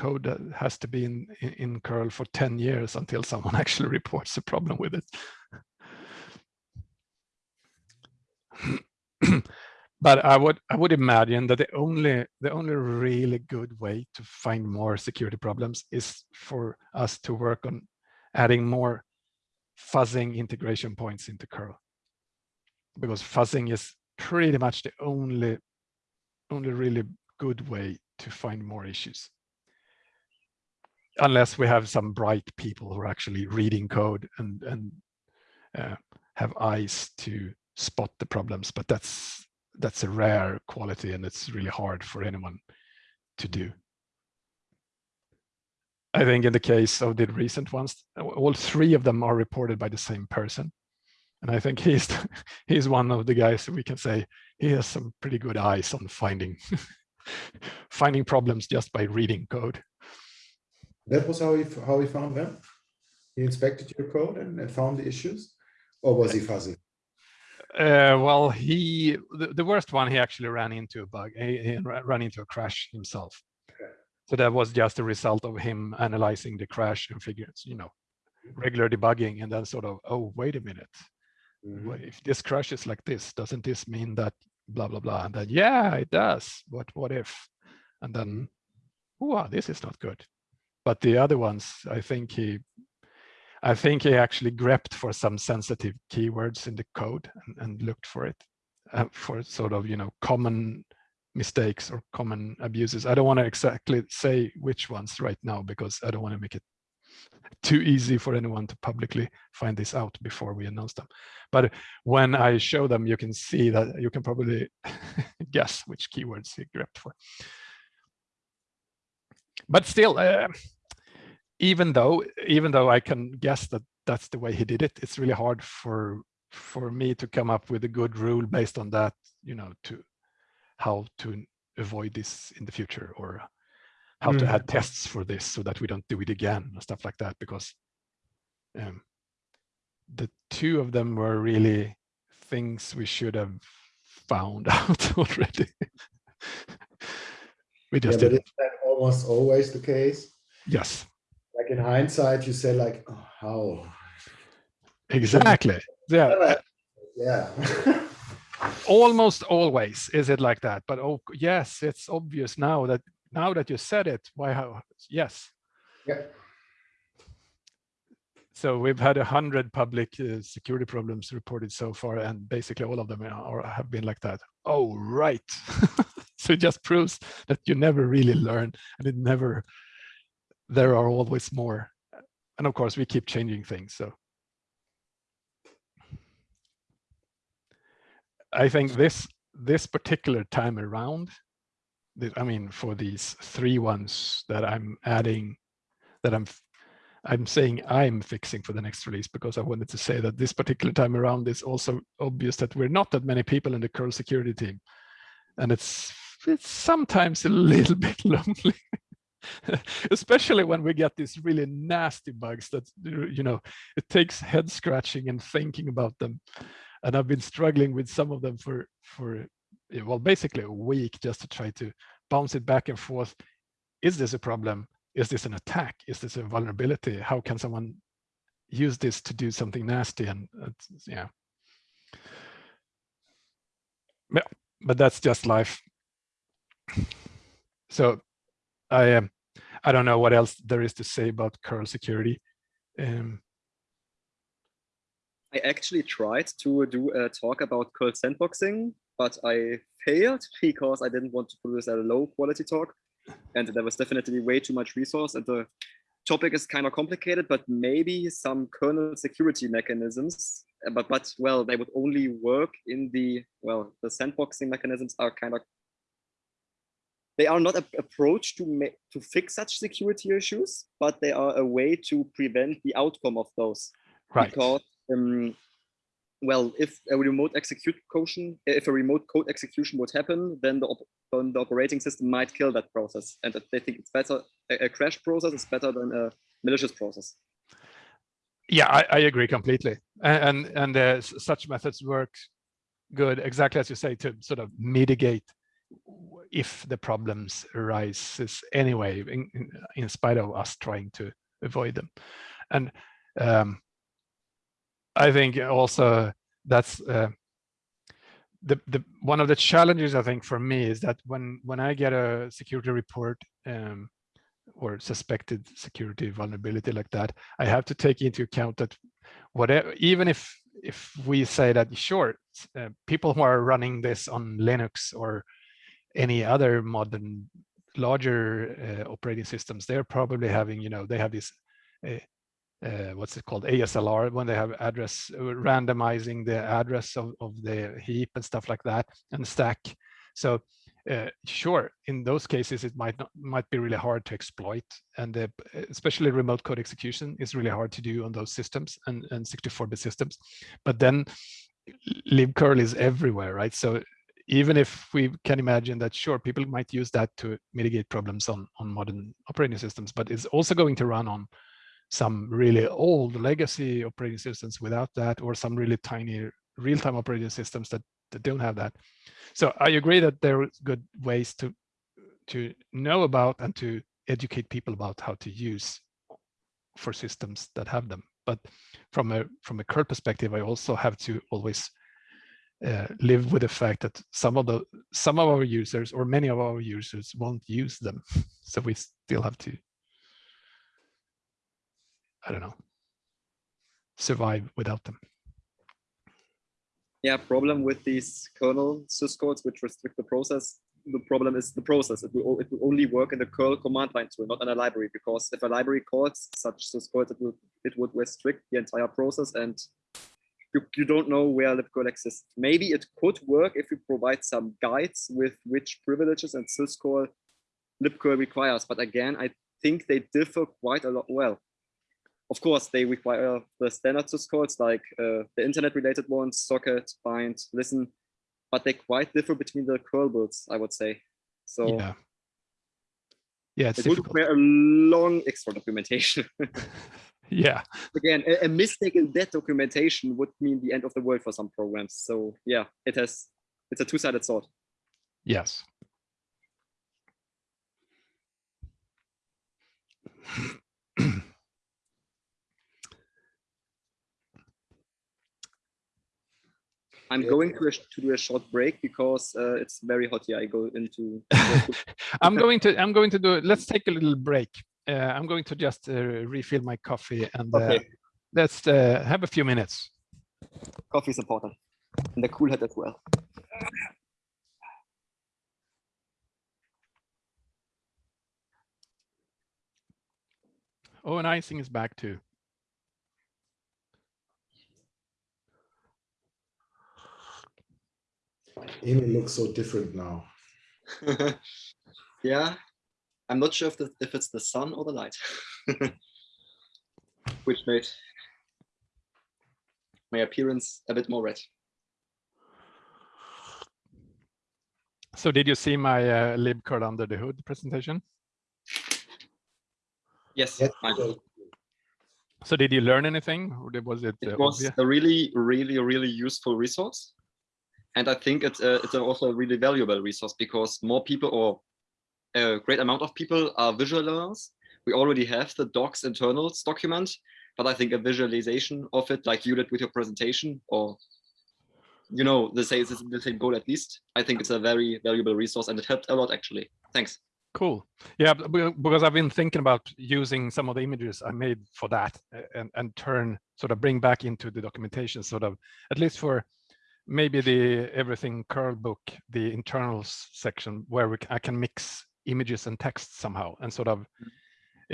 code that has to be in, in, in curl for 10 years until someone actually reports a problem with it. but I would I would imagine that the only the only really good way to find more security problems is for us to work on adding more fuzzing integration points into curl because fuzzing is pretty much the only only really good way to find more issues unless we have some bright people who are actually reading code and and uh, have eyes to spot the problems but that's that's a rare quality and it's really hard for anyone to do. I think in the case of the recent ones all three of them are reported by the same person. And i think he's he's one of the guys we can say he has some pretty good eyes on finding finding problems just by reading code that was how he how he found them. He inspected your code and, and found the issues, or was he fuzzy? Uh, well, he the, the, worst one he actually ran into a bug. He, he ran into a crash himself. Okay. So that was just a result of him analyzing the crash and figures, you know, regular debugging, and then sort of, oh, wait a minute. Mm -hmm. If this crash is like this, doesn't this mean that blah blah blah? And then yeah, it does. But what if? And then, oh, this is not good but the other ones, I think he, I think he actually grepped for some sensitive keywords in the code and, and looked for it uh, for sort of, you know, common mistakes or common abuses. I don't want to exactly say which ones right now because I don't want to make it too easy for anyone to publicly find this out before we announce them. But when I show them, you can see that you can probably guess which keywords he grepped for but still, uh, even though even though I can guess that that's the way he did it, it's really hard for for me to come up with a good rule based on that, you know, to how to avoid this in the future or how mm. to add tests for this so that we don't do it again and stuff like that because um, the two of them were really things we should have found out already. We just yeah, didn't almost always the case? Yes. Like in hindsight, you say like, oh, how? Exactly. Yeah. Yeah. almost always is it like that but oh yes it's obvious now that now that you said it why how yes yeah so we've had a hundred public uh, security problems reported so far and basically all of them are, have been like that oh right so it just proves that you never really learn and it never there are always more. And of course, we keep changing things. So I think this this particular time around, I mean, for these three ones that I'm adding, that I'm I'm saying I'm fixing for the next release because I wanted to say that this particular time around is also obvious that we're not that many people in the curl security team. And it's it's sometimes a little bit lonely. especially when we get these really nasty bugs that you know it takes head scratching and thinking about them and i've been struggling with some of them for for well basically a week just to try to bounce it back and forth is this a problem is this an attack? Is this a vulnerability? How can someone use this to do something nasty? And yeah. Yeah, but that's just life. So I um, I don't know what else there is to say about curl security. Um, I actually tried to do a talk about curl sandboxing, but I failed because I didn't want to produce a low quality talk and there was definitely way too much resource and the topic is kind of complicated but maybe some kernel security mechanisms but but well they would only work in the well the sandboxing mechanisms are kind of they are not an approach to to fix such security issues but they are a way to prevent the outcome of those right because um, well, if a remote execution, if a remote code execution would happen, then the, then the operating system might kill that process. And they think it's better, a, a crash process is better than a malicious process. Yeah, I, I agree completely. And, and, and uh, such methods work good, exactly as you say, to sort of mitigate if the problems arises anyway, in, in, spite of us trying to avoid them. And um, I think also that's uh, the the one of the challenges I think for me is that when when I get a security report um, or suspected security vulnerability like that, I have to take into account that whatever even if if we say that sure uh, people who are running this on Linux or any other modern larger uh, operating systems, they're probably having you know they have this uh, uh, what's it called ASLR when they have address uh, randomizing the address of, of the heap and stuff like that and stack. So uh, sure, in those cases it might not might be really hard to exploit, and uh, especially remote code execution is really hard to do on those systems and and 64-bit systems. But then libcurl is everywhere, right? So even if we can imagine that sure people might use that to mitigate problems on on modern operating systems, but it's also going to run on some really old legacy operating systems without that, or some really tiny real-time operating systems that, that don't have that. So I agree that there are good ways to to know about and to educate people about how to use for systems that have them. But from a from a curl perspective, I also have to always uh, live with the fact that some of the some of our users or many of our users won't use them. So we still have to I don't know, survive without them. Yeah, problem with these kernel syscalls which restrict the process. The problem is the process. It will, it will only work in the curl command line tool, not in a library, because if a library calls such syscalls, it, will, it would restrict the entire process and you, you don't know where libcurl exists. Maybe it could work if you provide some guides with which privileges and syscall libcurl requires. But again, I think they differ quite a lot. Well, of course, they require the standard syscalls like uh, the internet related ones, socket, bind, listen, but they quite differ between the curl builds, I would say. So yeah, yeah it's it would require a long extra documentation. yeah. Again, a, a, mistake in that documentation would mean the end of the world for some programs. So yeah, it has, it's a two-sided sword. Yes. I'm going to, a, to do a short break because uh, it's very hot here. I go into. I'm going to. I'm going to do. It. Let's take a little break. Uh, I'm going to just uh, refill my coffee and uh, okay. let's uh, have a few minutes. Coffee is important, and the cool head as well. Oh, and icing is back too. Emil looks so different now. yeah, I'm not sure if, the, if it's the sun or the light, which made my appearance a bit more red. So did you see my uh, libcurl under the hood presentation? Yes, Yes, I did. So did you learn anything or was it, it uh, was obvious? a really, really, really useful resource. And I think it's a, it's also a really valuable resource because more people or a great amount of people are visual learners. We already have the docs internals document, but I think a visualization of it, like you did with your presentation, or you know, the same the same goal at least. I think it's a very valuable resource, and it helped a lot actually. Thanks. Cool. Yeah, because I've been thinking about using some of the images I made for that and, and turn sort of bring back into the documentation sort of at least for maybe the everything curl book, the internals section where we, I can mix images and text somehow and sort of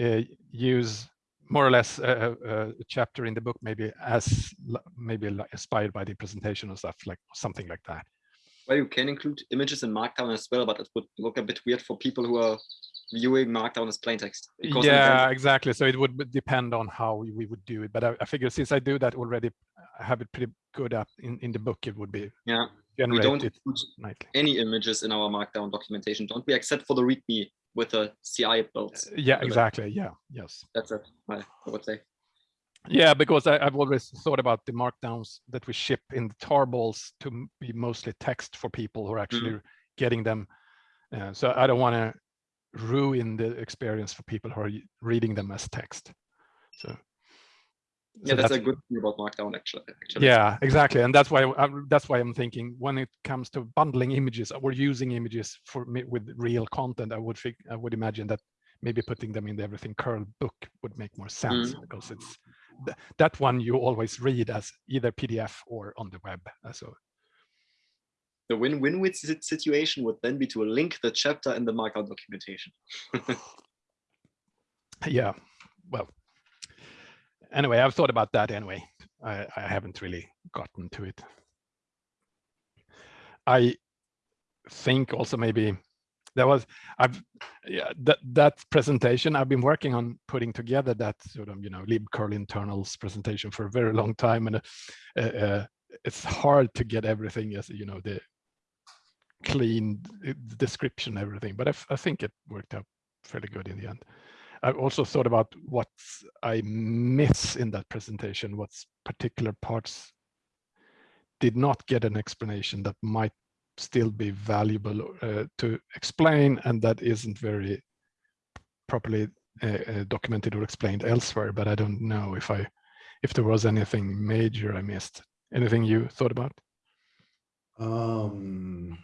uh, use more or less a, a, a chapter in the book maybe as maybe inspired by the presentation or stuff like something like that. Well, you can include images in Markdown as well, but it would look a bit weird for people who are viewing Markdown as plain text. because yeah exactly so it would depend on how we- we would do it but I, I figure since i do that already I have it pretty good up in in the book it would be yeah, we don't include nightly any images in our Markdown documentation, don't we? Except for the README with the CI builds. yeah But exactly yeah yes That's it. I would say. yeah because I, i've always thought about the markdowns that we ship in the tarballs to be mostly text for people who are actually getting them uh, so i don't want to ruin the experience for people who are reading them as text so Yeah, so that's, a good thing about Markdown actually. actually. Yeah, exactly, and that's why I, that's why I'm thinking when it comes to bundling images or using images for me with real content, I would think I would imagine that maybe putting them in the everything curl book would make more sense because it's th- that one you always read as either PDF or on the web. uh, So The win-win situation would then be to link the chapter in the Markdown documentation. yeah, well, anyway, I've thought about that anyway. I, I haven't really gotten to it. I think also maybe there was I've yeah that that presentation I've been working on putting together that sort of you know libcurl internals presentation for a very long time and uh, uh, it's hard to get everything as you know the clean uh, description everything but I think it worked out fairly good in the end. I've also thought about what I miss in that presentation, what's particular parts did not get an explanation that might still be valuable uh, to explain and that isn't very properly uh, uh, documented or explained elsewhere, but I don't know if I if there was anything major I missed. Anything you thought about? Um,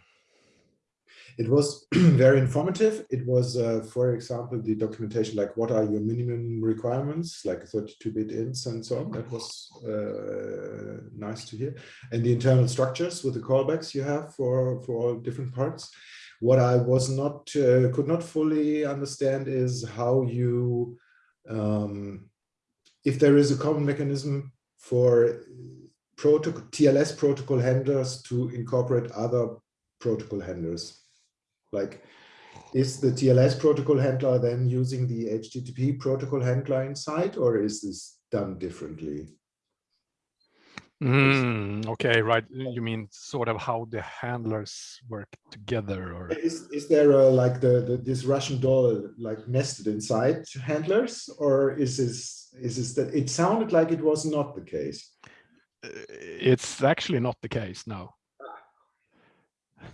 it was very informative. It was, uh, for example, the documentation like what are your minimum requirements, like 32-bit ints and so on. That was uh, nice to hear. And the internal structures with the callbacks you have for, for all different parts. What I was not, uh, could not fully understand is how you, um, if there is a common mechanism for protocol, TLS protocol handlers to incorporate other protocol handlers. Like, is the TLS protocol handler then using the HTTP protocol handler inside, or is this done differently? Mm, okay, right. You mean sort of how the handlers work together or Is, is there a, like the, the this Russian doll like nested inside handlers, or is this is this that it sounded like it was not the case? Uh, it's actually not the case no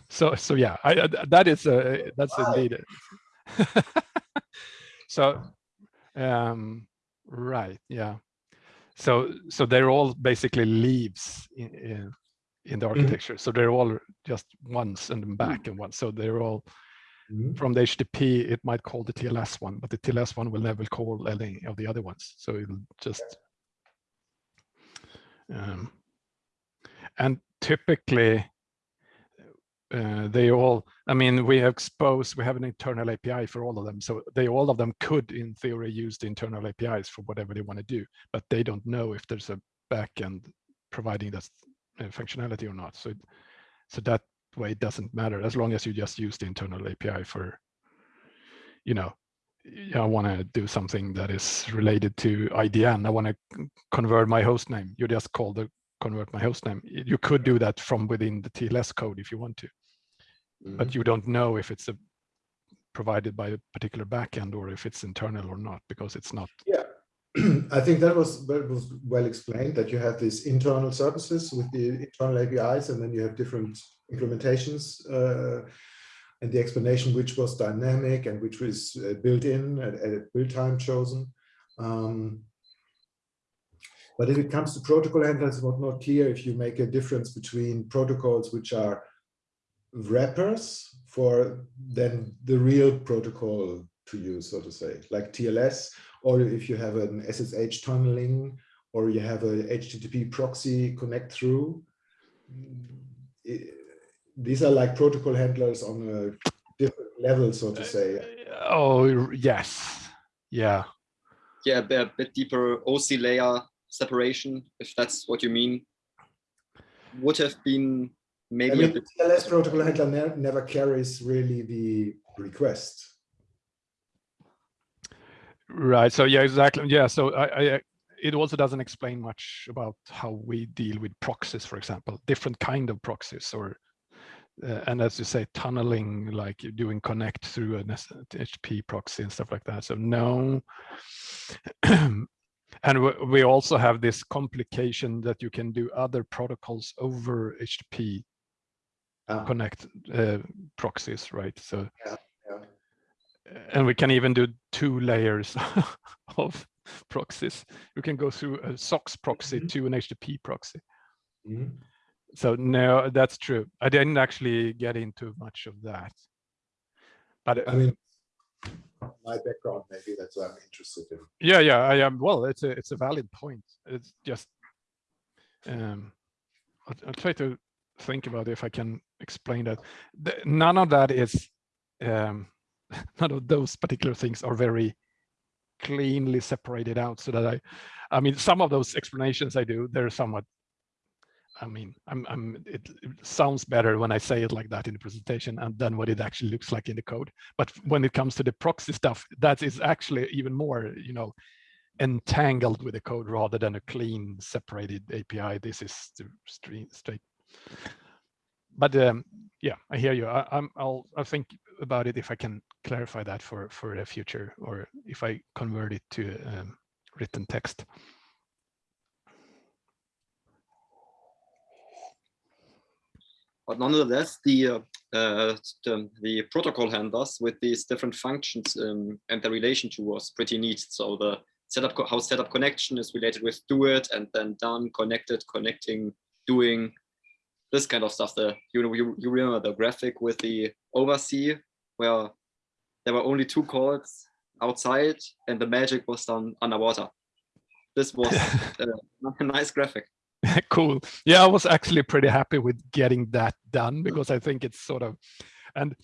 so so yeah i that is a that's Wow. indeed it. so um right yeah so so they're all basically leaves in in, in the architecture so they're all just ones and then back and one so they're all Mhm. from the http it might call the tls one but the tls one will never call any of the other ones so it'll just um, and typically uh, they all, I mean, we expose, we have an internal API for all of them. So they, all of them could in theory use the internal APIs for whatever they want to do, but they don't know if there's a backend providing that uh, functionality or not. So, so that way it doesn't matter as long as you just use the internal API for, you know, I want to do something that is related to IDN. I want to convert my host name. You just call the convert my host name. You could do that from within the TLS code if you want to, mm -hmm. but mm-hmm. you don't know if it's a, provided by a particular backend or if it's internal or not because it's not. Yeah, I think that was that was well explained that you have these internal services with the internal APIs and then you have different implementations uh, and the explanation which was dynamic and which was uh, built in at, at build time chosen. Um, but if it comes to protocol handlers, it's not clear if you make a difference between protocols which are wrappers for then the real protocol to use, so to say, like TLS, or if you have an SSH tunneling, or you have a HTTP proxy connect through. It, these are like protocol handlers on a different level, so to say. Uh, oh, yes. Yeah. Yeah, a bit deeper OSI layer separation, if that's what you mean, would have been maybe I mean, the TLS protocol handler ne never carries really the request. Right. So yeah, exactly. Yeah. So I, I it also doesn't explain much about how we deal with proxies, for example, different kind of proxies or uh, and as you say, tunneling, like doing connect through an HTTP proxy and stuff like that. So no, and we also have this complication that you can do other protocols over HTTP ah. connect uh, proxies, right? So, yeah, yeah. and we can even do two layers of proxies. You can go through a SOCKS proxy mm -hmm. to an HTTP proxy. Mm -hmm. So no, that's true. I didn't actually get into much of that. But I mean, my background maybe that's what i'm interested in yeah yeah i am well it's a it's a valid point it's just um i'll, I'll try to think about if i can explain that the, none of that is um none of those particular things are very cleanly separated out so that i i mean some of those explanations i do they're somewhat I mean, I'm, I'm, it, it, sounds better when I say it like that in the presentation and then what it actually looks like in the code. But when it comes to the proxy stuff, that is actually even more, you know, entangled with the code rather than a clean separated API. This is the straight. But um, yeah, I hear you. I, I'm, I'll, I'll think about it if I can clarify that for for the future, or if I convert it to um, written text. But nonetheless, the, uh, uh, the, the, protocol handlers with these different functions um, and the relation to was pretty neat. So the setup, how setup connection is related with do it and then done, connected, connecting, doing, this kind of stuff. The you know you, you remember the graphic with the oversee where there were only two calls outside and the magic was done underwater. This was uh, a nice graphic. cool. Yeah, I was actually pretty happy with getting that done because I think it's sort of, and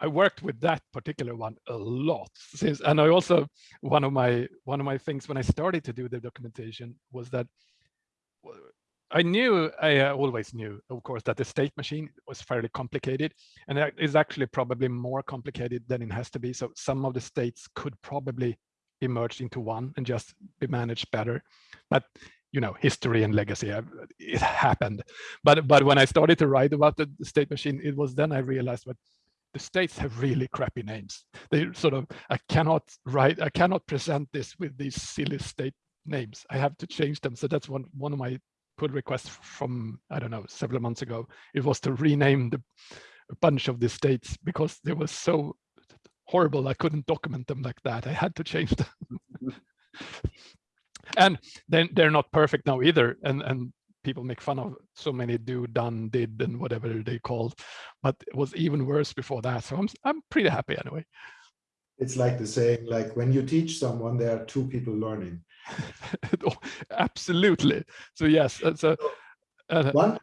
I worked with that particular one a lot since, and I also one of my one of my things when I started to do the documentation was that I knew I uh, always knew, of course, that the state machine was fairly complicated, and that is actually probably more complicated than it has to be. So some of the states could probably be merged into one and just be managed better. But you know history and legacy it happened but but when i started to write about the state machine it was then i realized that the states have really crappy names they sort of i cannot write i cannot present this with these silly state names i have to change them so that's one one of my pull requests from i don't know several months ago it was to rename the a bunch of the states because they were so horrible i couldn't document them like that. I had to change them. And then they're not perfect now either and and people make fun of so many do done did and whatever they called but it was even worse before that so i'm i'm pretty happy anyway. It's like the saying like when you teach someone there are two people learning absolutely so yes so uh, one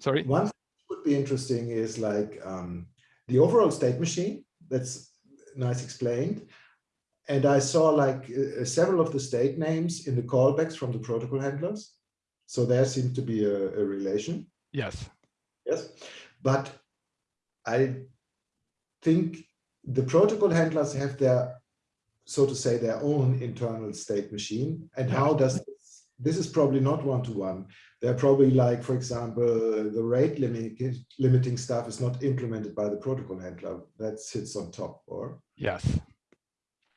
sorry one would be interesting is like um, the overall state machine. That's nice explained. And I saw like uh, several of the state names in the callbacks from the protocol handlers. So there seems to be a, a relation. Yes. Yes. But I think the protocol handlers have their, so to say, their own internal state machine. And how does this, this is probably not one-to-one. They're probably like, for example, the rate limiting, limiting stuff is not implemented by the protocol handler. That sits on top, or Yes.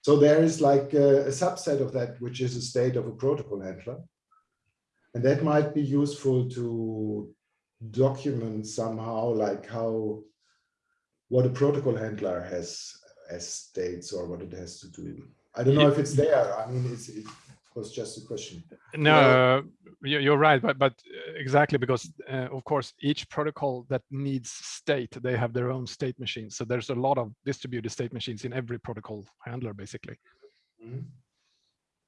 so there is like a, a subset of that, which is a state of a protocol handler. And that might be useful to document somehow like how, what a protocol handler has as states or what it has to do. I don't know if it's there. I mean, it's, it was just a question. No, you- you're right, but but uh, exactly because uh, of course each protocol that needs state, they have their own state machines. So there's a lot of distributed state machines in every protocol handler, basically. Mhm.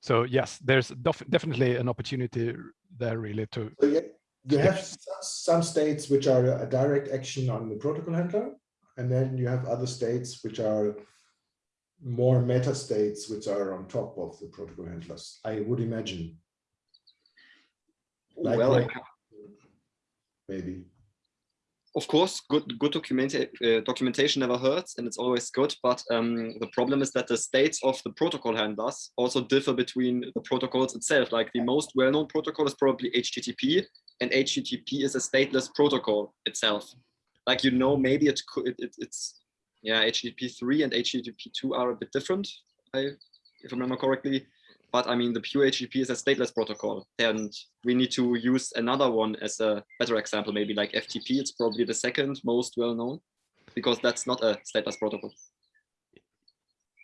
So yes, there's def- definitely an opportunity there, really, to So yeah, you have some, some states which are a direct action on the protocol handler, and then you have other states which are more meta states which are on top of the protocol handlers. I would imagine, like, well, maybe. of course, good good document uh, documentation never hurts, and it's always good. But um, the problem is that the states of the protocol handlers also differ between the protocols itself. Like the most well-known protocol is probably HTTP, and HTTP is a stateless protocol itself. Like you know, maybe it it, it, it's yeah, HTTP three and HTTP two are a bit different. I if I remember correctly. But I mean, the pure HTTP is a stateless protocol, and we need to use another one as a better example, maybe like FTP. It's probably the second most well known, because that's not a stateless protocol.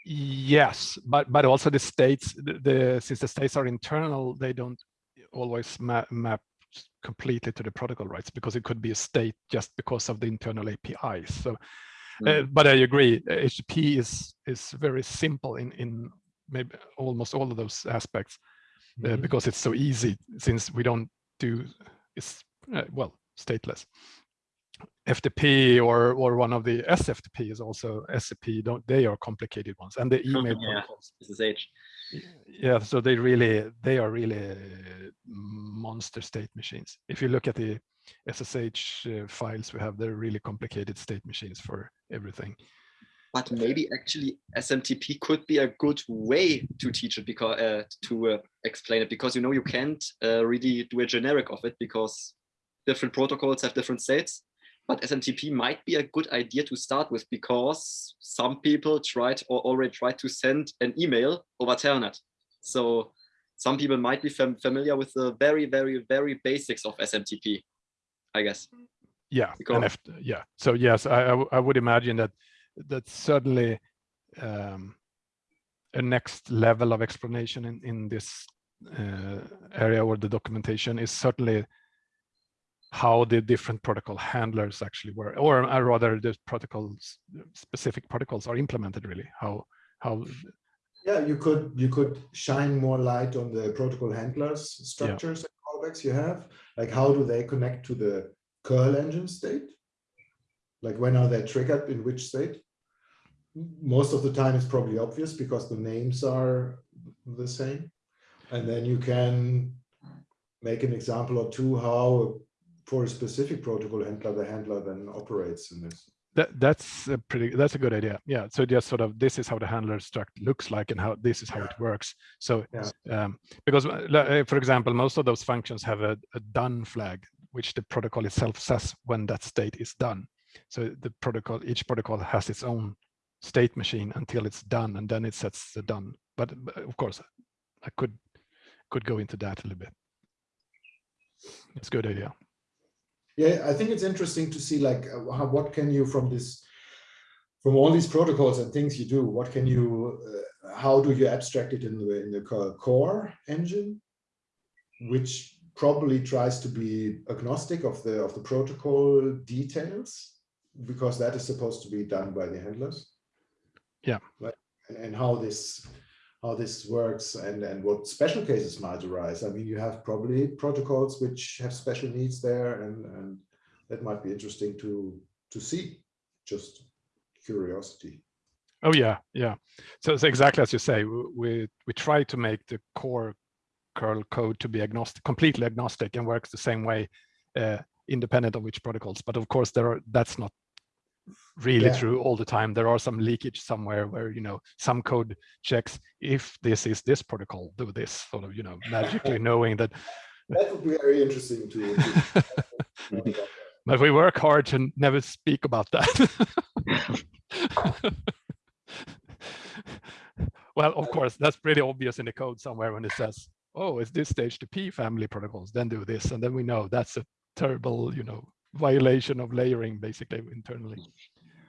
Yes, but but also the states, the, the since the states are internal, they don't always map, map completely to the protocol rights because it could be a state just because of the internal APIs. So, uh, but I agree, HTTP is is very simple in in maybe almost all of those aspects uh, Mhm. because it's so easy since we don't do it's uh, well stateless. FTP or or one of the SFTP is also SCP. Don't they are complicated ones and the email Yeah. protocols. SSH. Yeah, so they really they are really monster state machines. If you look at the SSH uh, files we have, they're really complicated state machines for everything. But maybe actually SMTP could be a good way to teach it because uh, to uh, explain it because you know you can't uh, really do a generic of it because different protocols have different states. But SMTP might be a good idea to start with because some people tried or already tried to send an email over Telnet. So some people might be fam familiar with the very, very, very basics of SMTP, I guess. Yeah, Because- if, yeah. So yes, I I would imagine that that's certainly um, a next level of explanation in in this uh, area or the documentation is certainly how the different protocol handlers actually work, or uh, rather the protocols, specific protocols are implemented really, how, how, Yeah, you could you could shine more light on the protocol handlers structures and callbacks you have. Like how do they connect to the curl engine state? Like when are they triggered in which state? Most of the time it's probably obvious because the names are the same. And then you can make an example or two how for a specific protocol handler, the handler then operates in this. that, that's a pretty, that's a good idea. Yeah, so just sort of, this is how the handler struct looks like and how, this is how it works. So, Yeah. um, because uh, uh, for example, most of those functions have a, a done flag, which the protocol itself says when that state is done. So the protocol, each protocol has its own state machine until it's done, and then it sets the done. But, but of course, I could could go into that a little bit. It's a good idea. Yeah, I think it's interesting to see like uh, how, what can you from this, from all these protocols and things you do, what can you, uh, how do you abstract it in the in the core engine, which probably tries to be agnostic of the of the protocol details, because that is supposed to be done by the handlers. Yeah. Right. And, and how this how this works and and what special cases might arise. I mean, you have probably protocols which have special needs there, and and that might be interesting to to see. Just curiosity. Oh yeah, yeah. So it's exactly as you say. We we try to make the core curl code to be agnostic, completely agnostic, and works the same way, uh, independent of which protocols. But of course, there are that's not really Yeah. true all the time. There are some leakage somewhere where you know some code checks if this is this protocol, do this sort of you know magically knowing that. That would be very interesting to. to know about that. But we work hard to never speak about that. well, of course, that's pretty obvious in the code somewhere when it says, oh, it's this HTTP family protocols, then do this. And then we know that's a terrible, you know, violation of layering basically internally.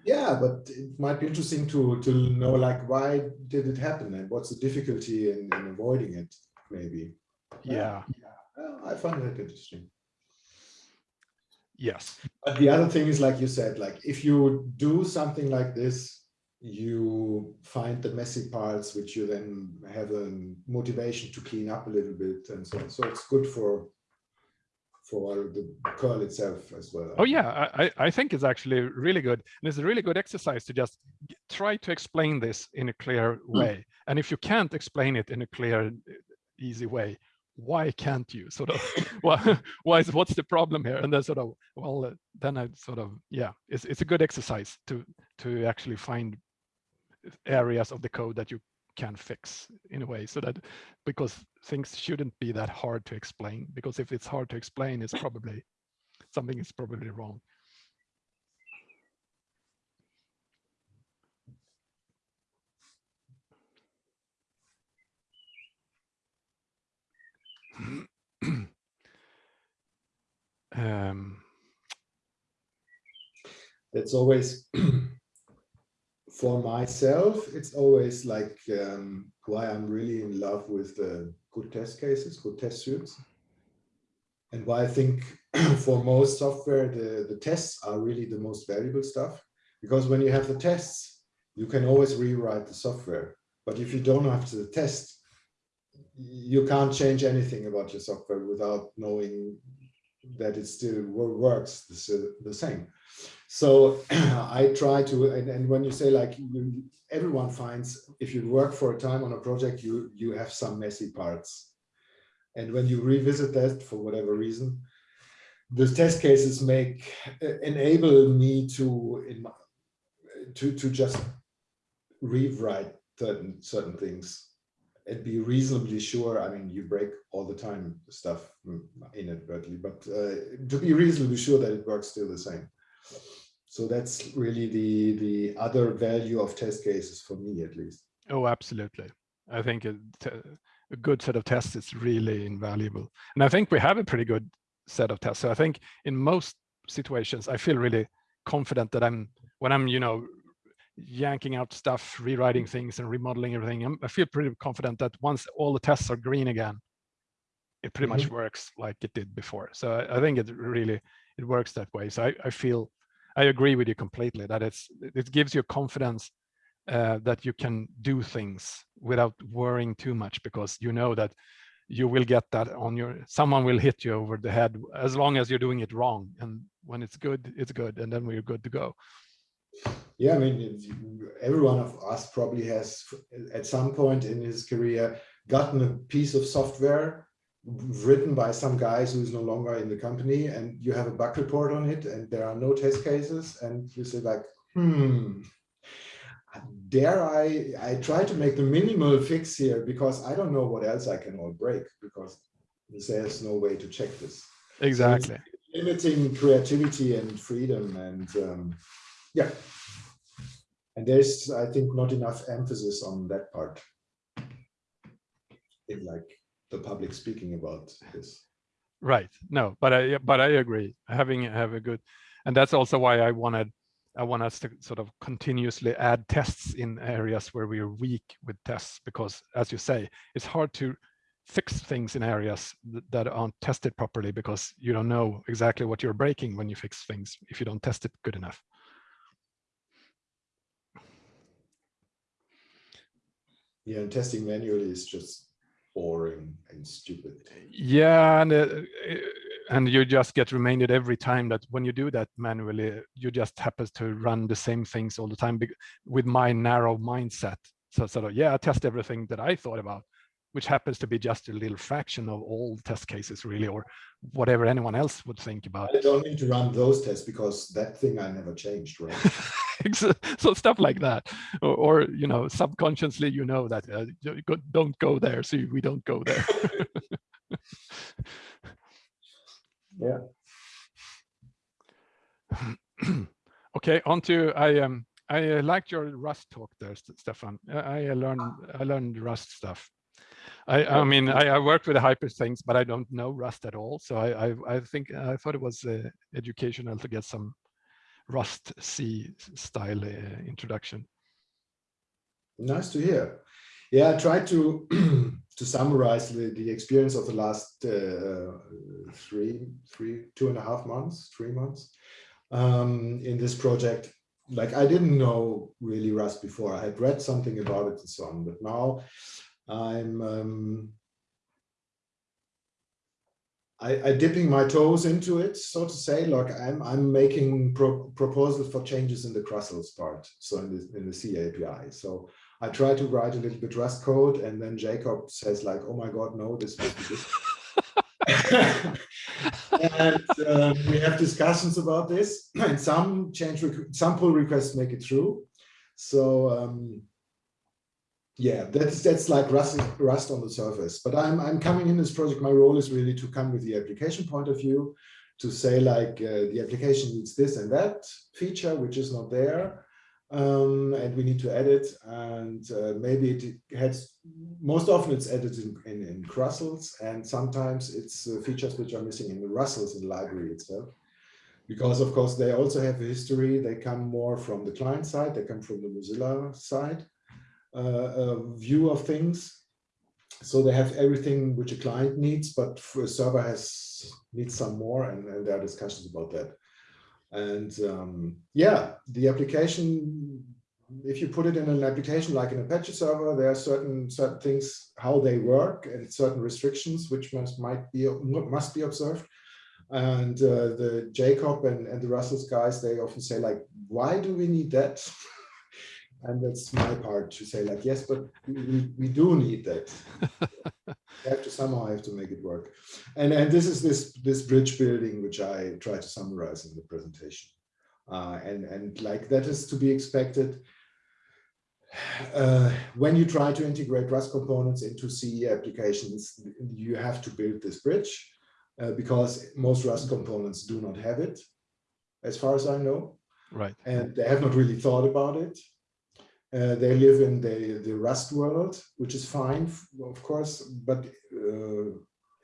Yeah, but it might be interesting to to know like why did it happen and what's the difficulty in, in avoiding it, maybe. Yeah. Well, I find that interesting. Yes. But the other thing is, like you said, like if you do something like this, you find the messy parts, which you then have a motivation to clean up a little bit, and so on. so it's good for for the curl itself as well. Oh yeah, I, I I think it's actually really good. And it's a really good exercise to just try to explain this in a clear way. And if you can't explain it in a clear, easy way, why can't you sort of, why, why is, what's the problem here? And then sort of, well, uh, then I sort of, yeah, it's, it's a good exercise to, to actually find areas of the code that you can fix in a way so that because things shouldn't be that hard to explain because if it's hard to explain it's probably something is probably wrong. Um It's always for myself. It's always like um, why I'm really in love with the good test cases, good test suits, and why I think for most software the the tests are really the most valuable stuff because when you have the tests, you can always rewrite the software. But if you don't have the test, you can't change anything about your software without knowing that it still works the, the same. So I try to, and, and when you say like you, everyone finds, if you work for a time on a project, you you have some messy parts. And when you revisit that for whatever reason, the test cases make uh, enable me to in my, to to just rewrite certain certain things and be reasonably sure. I mean, you break all the time stuff inadvertently, but uh, to be reasonably sure that it works still the same. So that's really the the other value of test cases for me, at least. Oh, absolutely. I think a good set of tests is really invaluable. And I think we have a pretty good set of tests. So I think in most situations, I feel really confident that I'm, when I'm, you know, yanking out stuff, rewriting things and remodeling everything, I'm, I feel pretty confident that once all the tests are green again, it pretty much mm-hmm. works like it did before. So I, I think it really, it works that way. So I, I feel, I agree with you completely that it's, it gives you confidence uh, that you can do things without worrying too much because you know that you will get that on your someone will hit you over the head as long as you're doing it wrong. And when it's good it's good and then we're good to go. Yeah, I mean, every one of us probably has, at some point in his career, gotten a piece of software written by some guys who's no longer in the company, and you have a bug report on it, and there are no test cases, and you say like, hmm, dare I, I try to make the minimal fix here because I don't know what else I can all break because there's no way to check this. exactly Limiting creativity and freedom and um, yeah. And there's, I think, not enough emphasis on that part. In like the public speaking about this. right. No but i but i agree. Having have a good and that's also why i wanted i want us to sort of continuously add tests in areas where we are weak with tests because as you say it's hard to fix things in areas that aren't tested properly because you don't know exactly what you're breaking when you fix things if you don't test it good enough. Yeah, and testing manually is just boring and stupid. yeah and uh, uh, and you just get reminded every time that when you do that manually, you just happens to run the same things all the time with my narrow mindset. So sort of, yeah, I test everything that I thought about, which happens to be just a little fraction of all test cases really, or whatever anyone else would think about. I don't need to run those tests because that thing I never changed, right? so stuff like that, or, or you know, subconsciously you know that uh, don't go there, so we don't go there. Yeah. okay, on to I um I uh, liked your Rust talk there, Stefan. I, I uh, learned I learned Rust stuff. I I mean I, I worked with the hyper things, but I don't know Rust at all. So I I, I think I thought it was uh, educational to get some Rust C style uh, introduction. Nice to hear. Yeah, I tried to to summarize the, the experience of the last uh, three, three, two and a half months, three months um, in this project. Like I didn't know really Rust before. I had read something about it and so on, but now I'm um, I, I dipping my toes into it, so to say. Like I'm I'm making pro proposals for changes in the crustls part, so in the in the C API. So I try to write a little bit Rust code, and then Jacob says like, "Oh my God, no, this must be good." and uh, we have discussions about this, and some change, some pull requests make it through. So um, yeah, that's that's like Rust, Rust on the surface. But I'm I'm coming in this project. My role is really to come with the application point of view, to say like uh, the application needs this and that feature which is not there, um, and we need to edit. And uh, maybe it has most often it's edited in, in, in crustls, and sometimes it's uh, features which are missing in the rustls in the library itself. Because of course they also have a history. They come more from the client side. They come from the Mozilla side view of things. So they have everything which a client needs, but a server has needs some more, and, and there are discussions about that. And um, yeah, the application, if you put it in an application like an Apache server, there are certain certain things how they work and certain restrictions which must might be must be observed. And uh, the Jacob and, and the rustls guys, they often say like, why do we need that? and that's my part to say like yes but we, we do need that we have to somehow have to make it work and and this is this this bridge building which i try to summarize in the presentation uh, and and like that is to be expected uh, when you try to integrate Rust components into CE applications, you have to build this bridge uh, because most Rust components do not have it, as far as I know. Right. And they have not really thought about it. Uh, they live in the, the Rust world, which is fine, of course, but uh,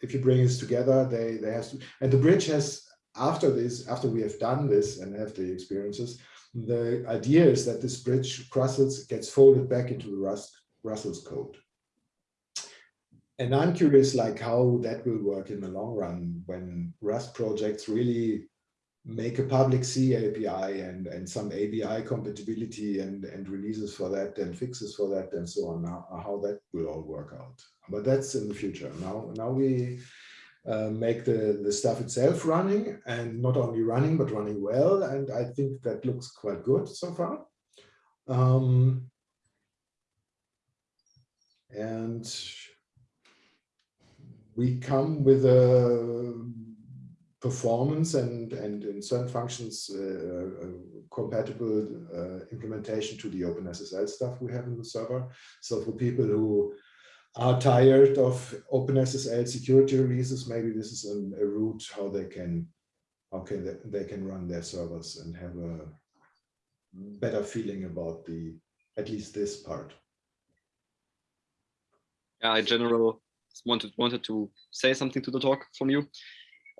if you bring this together, they, they have to, and the bridge has, after this, after we have done this and have the experiences, the idea is that this bridge crustls gets folded back into the Rust rustls code. And I'm curious like how that will work in the long run when Rust projects really make a public C API and, and some ABI compatibility and, and releases for that and fixes for that and so on, how that will all work out. But that's in the future. Now, now we uh, make the, the stuff itself running and not only running, but running well. And I think that looks quite good so far. Um, and we come with a performance and, and in certain functions uh, uh, compatible uh, implementation to the OpenSSL stuff we have in the server. So for people who are tired of OpenSSL security releases, maybe this is an, a route how they can can they, they can run their servers and have a better feeling about the at least this part. Yeah, I general wanted wanted to say something to the talk from you.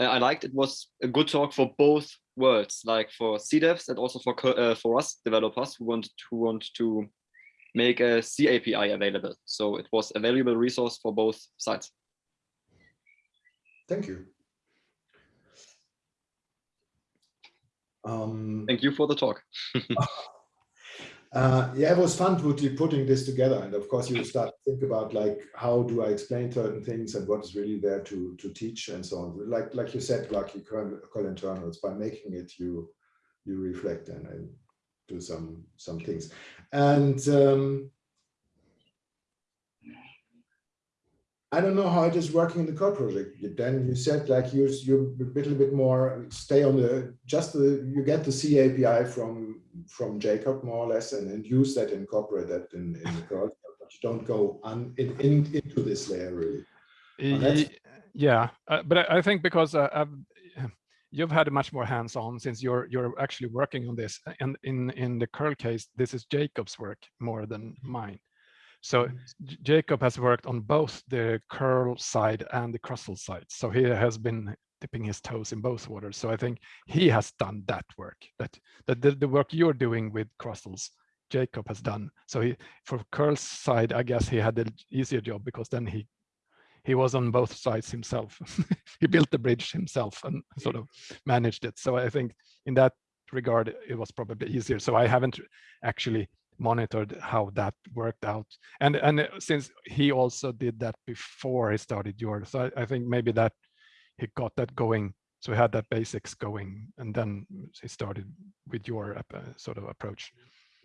I liked it was a good talk for both worlds, like for C devs and also for uh, for us developers who want to want to make a C API available. So it was a valuable resource for both sides. Thank you. Um, Thank you for the talk. Uh, yeah, it was fun putting this together. And of course, you start to think about like, how do I explain certain things and what is really there to, to teach and so on. Like, like you said, like you call internals, by making it, you, you reflect and, and do some, some things. And um, I don't know how it is working in the code project. Then you said like you you a little bit more stay on the just the you get the C API from from Jacob more or less and, and use that incorporate that in, in the code. But you don't go on in, in into this layer really. yeah, uh, but I think because uh, you've had much more hands-on since you're you're actually working on this, and in in the curl case, this is Jacob's work more than mine. So mm-hmm. Jacob has worked on both the curl side and the crustls side. So he has been dipping his toes in both waters. So I think he has done that work, that, that the, the work you're doing with crustls, Jacob has done. So he, for curl's side, I guess he had an easier job because then he he was on both sides himself. he built the bridge himself and sort of managed it. So I think in that regard, it was probably easier. So I haven't actually monitored how that worked out. And and since he also did that before he started yours, so I, I think maybe that he got that going. So he had that basics going, and then he started with your uh, sort of approach.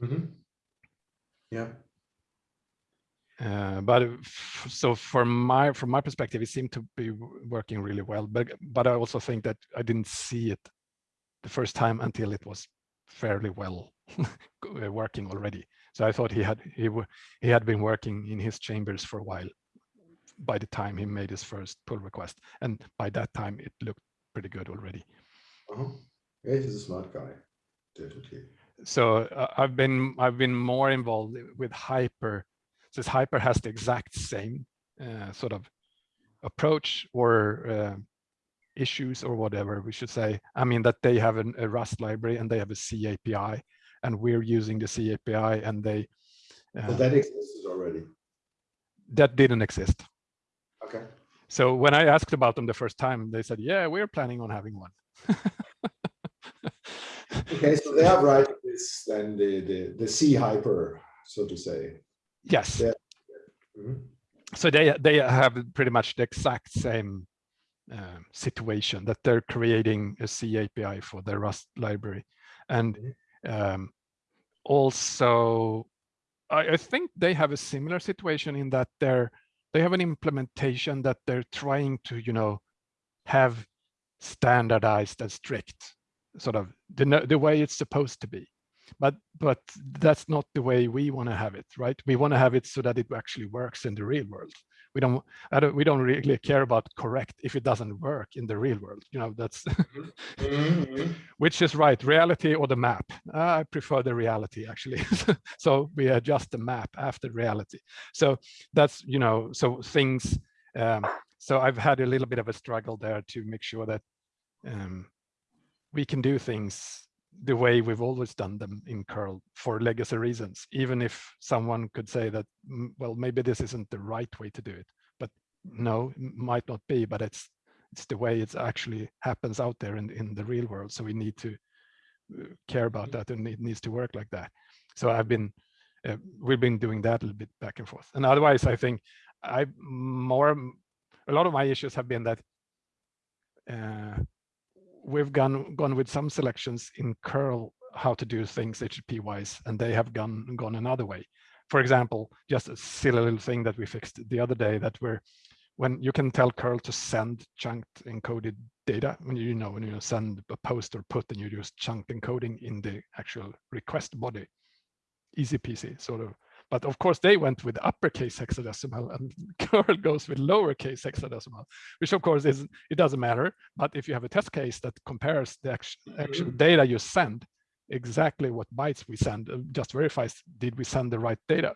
Mm -hmm. Yeah. Uh, but so from my from my perspective, it seemed to be working really well. But but I also think that I didn't see it the first time until it was fairly well working already. So I thought he had he he had been working in his chambers for a while by the time he made his first pull request, and by that time it looked pretty good already. Uh -huh. Yeah, he's a smart guy, definitely. So uh, I've been I've been more involved with Hyper, since Hyper has the exact same uh, sort of approach or uh, issues or whatever we should say. I mean that they have an, a Rust library and they have a C API and we're using the C API and they. Uh, that exists already. That didn't exist. Okay. So when I asked about them the first time, they said, yeah, we're planning on having one. okay, so they have right this then the, the, the C hyper, so to say. Yes. Yeah. Mm -hmm. So they they have pretty much the exact same uh, situation that they're creating a C API for their Rust library. And mm-hmm. um, also, I, I, think they have a similar situation in that they're they have an implementation that they're trying to, you know, have standardized and strict, sort of the, the way it's supposed to be. But but that's not the way we want to have it, right? We want to have it so that it actually works in the real world we don't, don't we don't really care about correct if it doesn't work in the real world you know that's mm -hmm. which is right reality or the map. Uh, i prefer the reality actually. So we adjust the map after reality. So that's you know so things um, so i've had a little bit of a struggle there to make sure that um, we can do things the way we've always done them in curl for legacy reasons even if someone could say that mm, well maybe this isn't the right way to do it but no might not be but it's it's the way it actually happens out there in in the real world so we need to uh, care about that and it needs to work like that. So i've been uh, we've been doing that a little bit back and forth. And otherwise i think i more a lot of my issues have been that uh, we've gone gone with some selections in curl how to do things HTTP wise, and they have gone gone another way. For example, just a silly little thing that we fixed the other day that we're when you can tell curl to send chunked encoded data when you know when you send a post or put and you use chunked encoding in the actual request body easy peasy sort of but of course, they went with uppercase hexadecimal and curl goes with lowercase hexadecimal, which of course is it doesn't matter. But if you have a test case that compares the actual mm-hmm. data you send, exactly what bytes we send, uh, just verifies did we send the right data.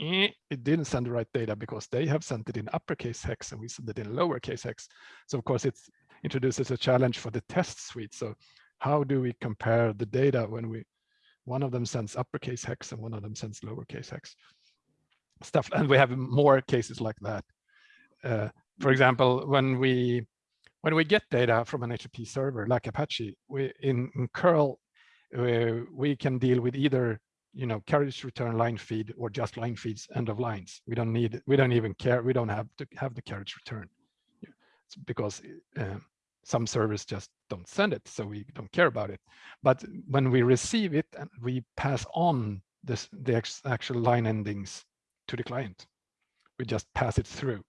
Eh, it didn't send the right data because they have sent it in uppercase hex and we sent it in lowercase hex. So of course, it introduces a challenge for the test suite. So how do we compare the data when we one of them sends uppercase hex and one of them sends lowercase hex stuff. And we have more cases like that. Uh, for example, when we when we get data from an HTTP server like Apache, we in, in curl we, we can deal with either you know, carriage return line feed or just line feeds end of lines. We don't need, we don't even care. We don't have to have the carriage return it's because uh, some servers just don't send it, so we don't care about it. But when we receive it and we pass on this, the actual line endings to the client, we just pass it through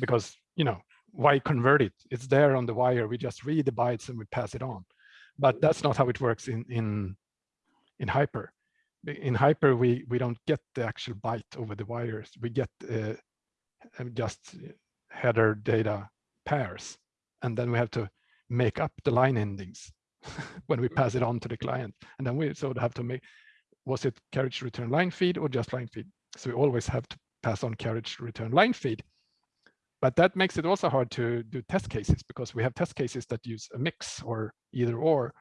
because, you know, why convert it? It's there on the wire. We just read the bytes and we pass it on. But that's not how it works in in in Hyper. In Hyper, we we don't get the actual byte over the wires. We get uh, just header data pairs, and then we have to make up the line endings when we pass it on to the client. And then we sort of have to make, was it carriage return line feed or just line feed? So we always have to pass on carriage return line feed. But that makes it also hard to do test cases because we have test cases that use a mix or either or.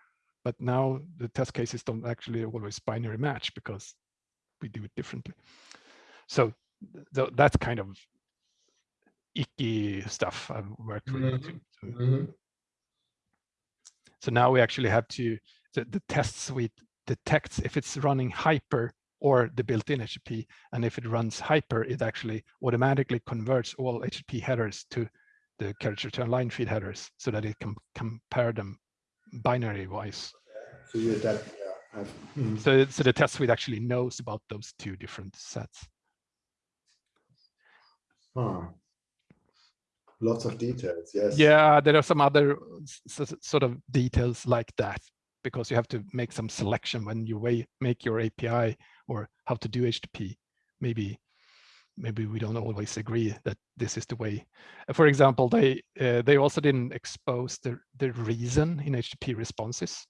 But now the test cases don't actually always binary match because we do it differently. So th that's kind of icky stuff I've worked with. Mm -hmm. So, mm now we actually have to, the, the test suite detects if it's running hyper or the built-in HTTP. And if it runs hyper, it actually automatically converts all HTTP headers to the carriage return line feed headers so that it can compare them binary wise. So you adapt, yeah. Hmm. So, so the test suite actually knows about those two different sets. Huh. Lots of details, yes. Yeah, there are some other sort of details like that because you have to make some selection when you make your API or how to do HTTP. Maybe maybe we don't always agree that this is the way. For example, they uh, they also didn't expose the the reason in HTTP responses,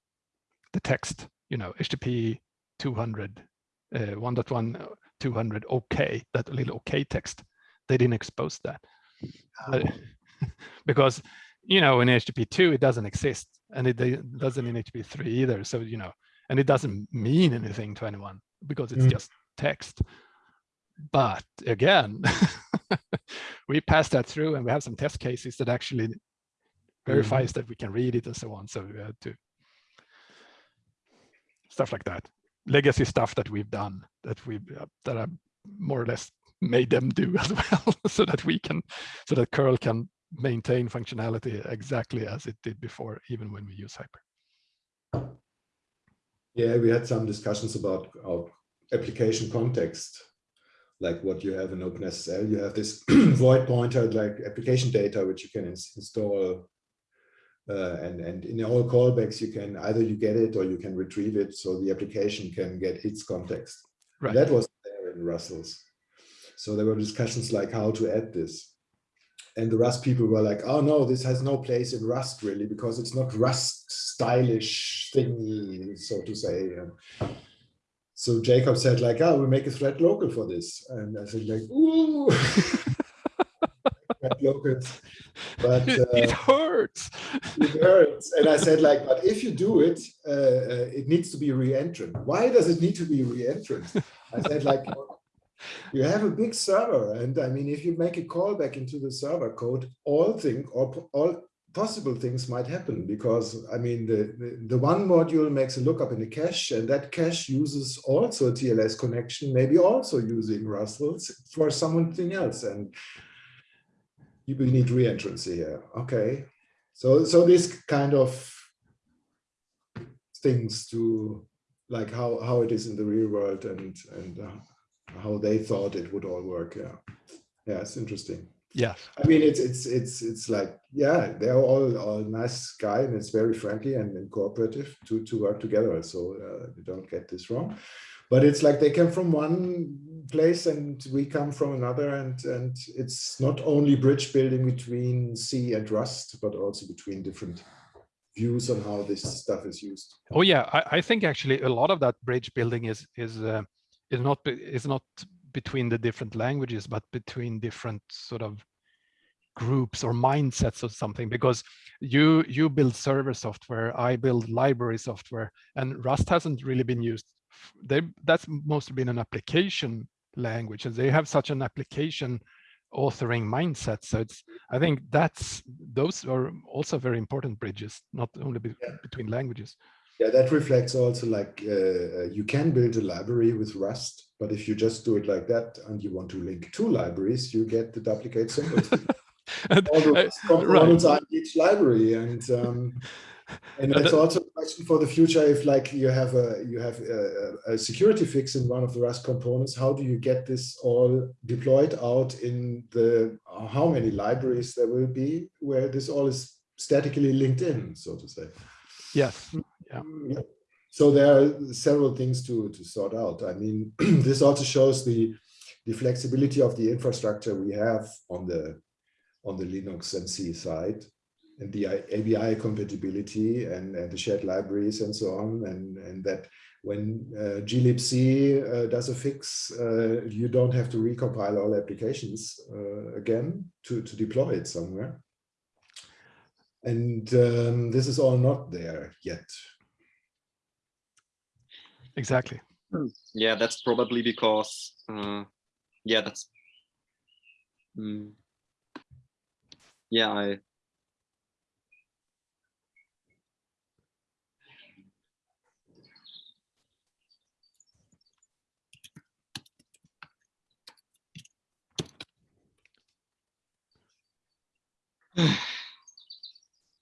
the text. You know, HTTP 200, uh, 1.1 200 OK, that little OK text. They didn't expose that uh, because you know in HTTP 2 it doesn't exist and it doesn't in HTTP 3 either. So you know, and it doesn't mean anything to anyone because it's mm. just text. But again, we pass that through and we have some test cases that actually verifies mm. that we can read it and so on. So we had to stuff like that. Legacy stuff that we've done that we uh, that are more or less made them do as well, so that we can, so that curl can maintain functionality exactly as it did before, even when we use Hyper. Yeah, we had some discussions about our application context, like what you have in OpenSSL. You have this void pointer, like application data, which you can ins install. Uh, and, and in all callbacks, you can either you get it or you can retrieve it so the application can get its context. Right. That was there in Rustls. So there were discussions like how to add this and the Rust people were like, oh no, this has no place in Rust really, because it's not Rust stylish thingy, so to say. And so Jacob said like, oh, we make a thread local for this. And I said like, ooh, thread local. But uh, it hurts. It hurts. And I said like, but if you do it, uh, uh, it needs to be re-entrant. Why does it need to be re-entrant? I said like, you have a big server and i mean if you make a callback into the server code all thing or all possible things might happen because i mean the, the, the one module makes a lookup in the cache and that cache uses also a tls connection maybe also using rustls for something else and you need reentrancy here. Okay. So so this kind of things to like how how it is in the real world and and uh, how they thought it would all work. Yeah, yeah, it's interesting. Yeah, I mean, it's it's it's it's like yeah, they're all all nice guy and it's very friendly and, and cooperative to to work together. So uh, you don't get this wrong. But it's like they come from one place and we come from another, and and it's not only bridge building between C and Rust, but also between different views on how this stuff is used. Oh yeah, I, I think actually a lot of that bridge building is is uh, is not is not between the different languages, but between different sort of groups or mindsets or something because you you build server software i build library software and rust hasn't really been used they that's mostly been an application language and they have such an application authoring mindset so it's i think that's those are also very important bridges not only be, yeah. between languages Yeah, that reflects also like uh, uh, you can build a library with Rust, but if you just do it like that and you want to link two libraries, you get the duplicate symbols. All the components right. are in each library, and um, and that's also a question for the future. If like you have a you have a, a, security fix in one of the Rust components, how do you get this all deployed out in the how many libraries there will be where this all is statically linked in, so to say? Yes. Yeah. So there are several things to to sort out. I mean, this also shows the the flexibility of the infrastructure we have on the on the Linux and C side and the ABI compatibility and, and the shared libraries and so on, and, and that when uh, glibc uh, does a fix, uh, you don't have to recompile all applications uh, again to, to deploy it somewhere. And um, this is all not there yet. Exactly. Yeah, that's probably because, uh, yeah, that's, mm, yeah, I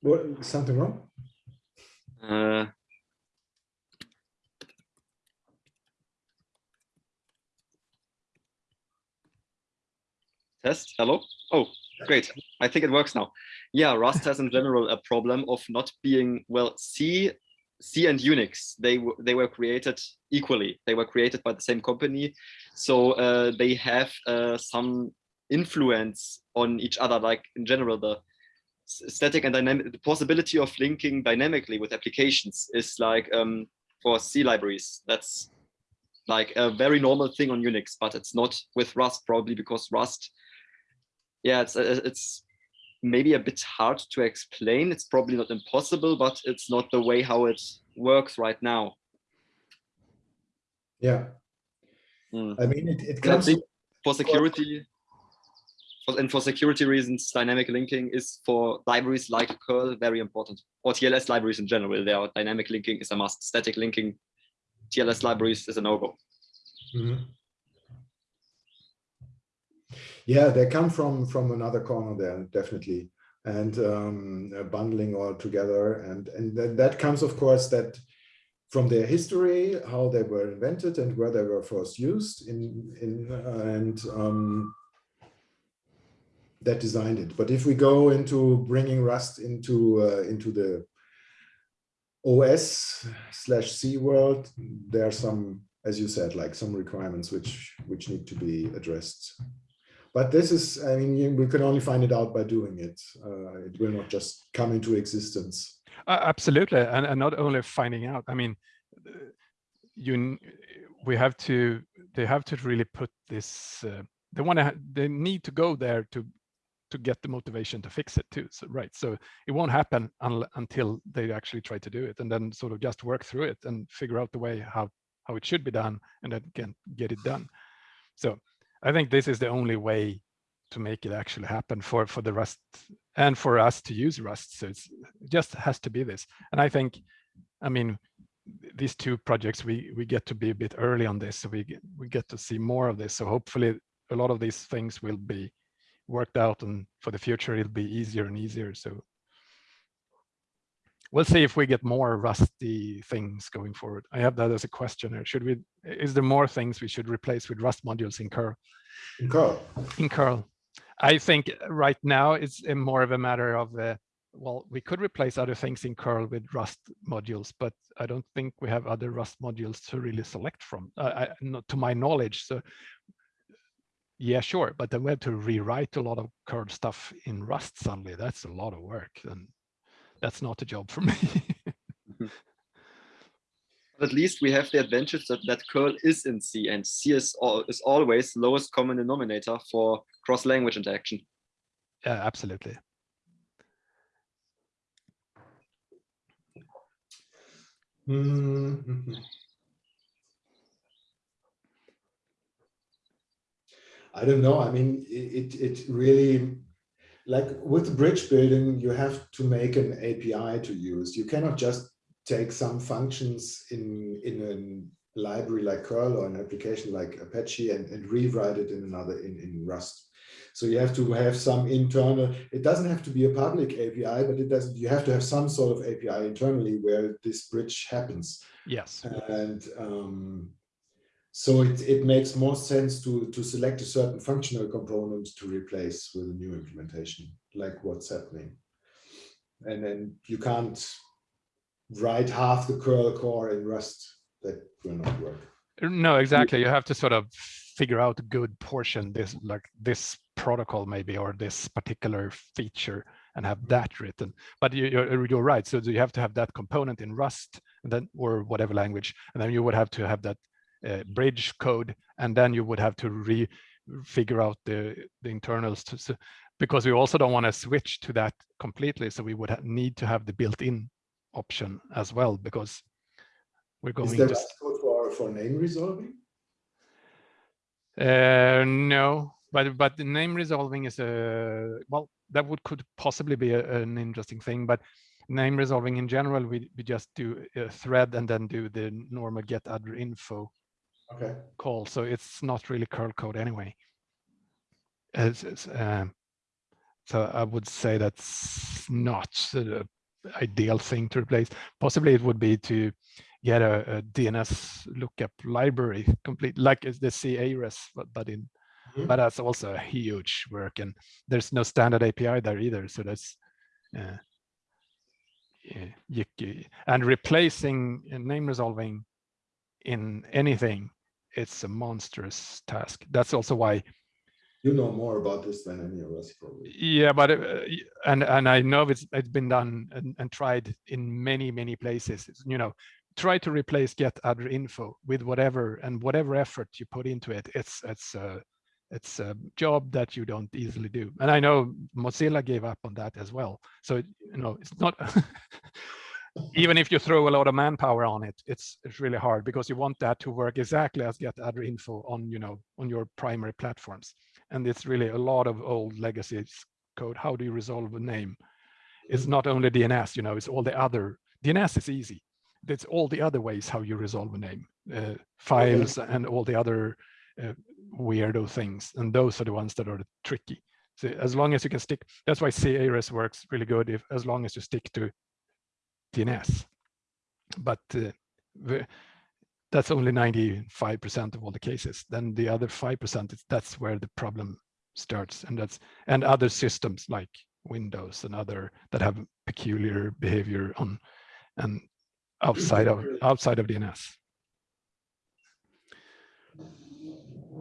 what something wrong? Uh, test. Hello. Oh, great. I think it works now. Yeah, Rust has in general a problem of not being well. C, C and Unix they they were created equally. They were created by the same company, so uh, they have uh, some influence on each other. Like in general, the static and dynamic, the possibility of linking dynamically with applications is like um, for C libraries. That's like a very normal thing on Unix, but it's not with Rust probably because Rust, yeah, it's uh, it's maybe a bit hard to explain. It's probably not impossible, but it's not the way how it works right now. Yeah. Mm. I mean, it, it comes for security and for security reasons, dynamic linking is for libraries like curl very important, or TLS libraries in general. There, dynamic linking is a must. Static linking, TLS libraries is a no-go. Mm -hmm. Yeah, they come from from another corner there, definitely, and um, bundling all together, and and that, that comes, of course, that from their history, how they were invented and where they were first used in in uh, and um, that designed it. But if we go into bringing Rust into uh, into the OS slash C world, there are some, as you said, like some requirements which which need to be addressed. But this is, I mean, we can only find it out by doing it. Uh, it will not just come into existence. Uh, absolutely, and, and not only finding out. I mean, you we have to they have to really put this. Uh, they want to. They need to go there to to get the motivation to fix it too. So right, so it won't happen un until they actually try to do it, and then sort of just work through it and figure out the way how how it should be done, and then can get it done. So I think this is the only way to make it actually happen for for the Rust and for us to use Rust. So it just has to be this, and I think, I mean, these two projects we we get to be a bit early on this, so we we get to see more of this. So hopefully a lot of these things will be worked out and for the future it'll be easier and easier so we'll see if we get more rusty things going forward i have that as a question here should we is there more things we should replace with rust modules in curl in curl in curl i think right now it's more of a matter of uh, well we could replace other things in curl with rust modules but i don't think we have other rust modules to really select from uh, I, not to my knowledge so yeah, sure. But then we have to rewrite a lot of curl stuff in Rust suddenly. That's a lot of work. And that's not a job for me. Mm-hmm. At least we have the advantage that, that curl is in C and C is, all, is always lowest common denominator for cross-language interaction. Yeah, absolutely. Mm -hmm. I don't know. I mean, it, it really, like with bridge building, you have to make an API to use. You cannot just take some functions in in a library like curl or an application like apache and, and rewrite it in another in, in rust. So you have to have some internal it doesn't have to be a public api but it doesn't you have to have some sort of api internally where this bridge happens. Yes. And um, so it, it makes more sense to to select a certain functional component to replace with a new implementation like what's happening and then you can't write half the curl core in Rust. That will not work. No, exactly. You have to sort of figure out a good portion, this like this protocol maybe, or this particular feature and have mm-hmm. that written. But you, are you're right. So you have to have that component in Rust and then or whatever language, and then you would have to have that uh, bridge code, and then you would have to re figure out the the internals to, so, because we also don't want to switch to that completely. So we would need to have the built-in option as well because we're going Is there to code for, for name resolving? Uh, no, but but the name resolving is a well that would could possibly be a, an interesting thing, but name resolving in general we we just do a thread and then do the normal getaddrinfo okay. call, so it's not really curl code anyway. It's, it's, um, so I would say that's not the ideal thing to replace. Possibly it would be to get a, a DNS lookup library complete, like the c-ares, but, but in mm -hmm. but that's also a huge work, and there's no standard API there either. So that's uh, yeah, and replacing name resolving in anything, it's a monstrous task. That's also why you know more about this than any of us probably. Yeah but uh, and and i know it's it's been done and, and tried in many many places. You know try to replace getaddrinfo with whatever and whatever effort you put into it. It's it's a it's a job that you don't easily do. And i know mozilla gave up on that as well. So you know it's not even if you throw a lot of manpower on it it's it's really hard because you want that to work exactly as getaddrinfo on you know on your primary platforms and it's really a lot of old legacy code. How do you resolve a name? It's not only DNS, you know, it's all the other. DNS is easy. It's all the other ways how you resolve a name, uh, files okay. and all the other uh, weirdo things. And those are the ones that are tricky. So as long as you can stick, that's why c-ares works really good if as long as you stick to DNS. But uh, that's only 95% of all the cases. Then the other 5%, is, that's where the problem starts. And that's and other systems like Windows and other that have peculiar behavior on and outside of outside of DNS.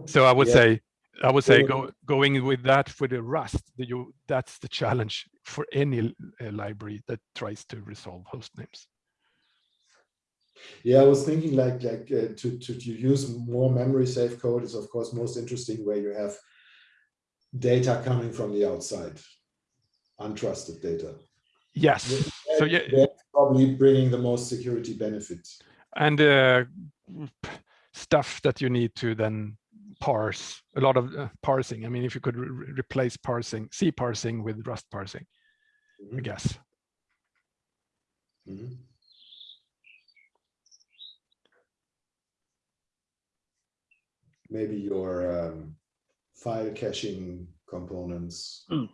So I would yeah. say I would say go, going with that for the Rust, the, you, that's the challenge for any uh, library that tries to resolve host names. Yeah, I was thinking like like uh, to, to, to use more memory safe code is of course most interesting where you have data coming from the outside, untrusted data. Yes. so yeah, probably bringing the most security benefits. And uh, stuff that you need to then parse a lot of uh, parsing. I mean, if you could re replace parsing, C parsing with Rust parsing, mm -hmm. I guess. Mm -hmm. maybe your um, file caching components. Mm.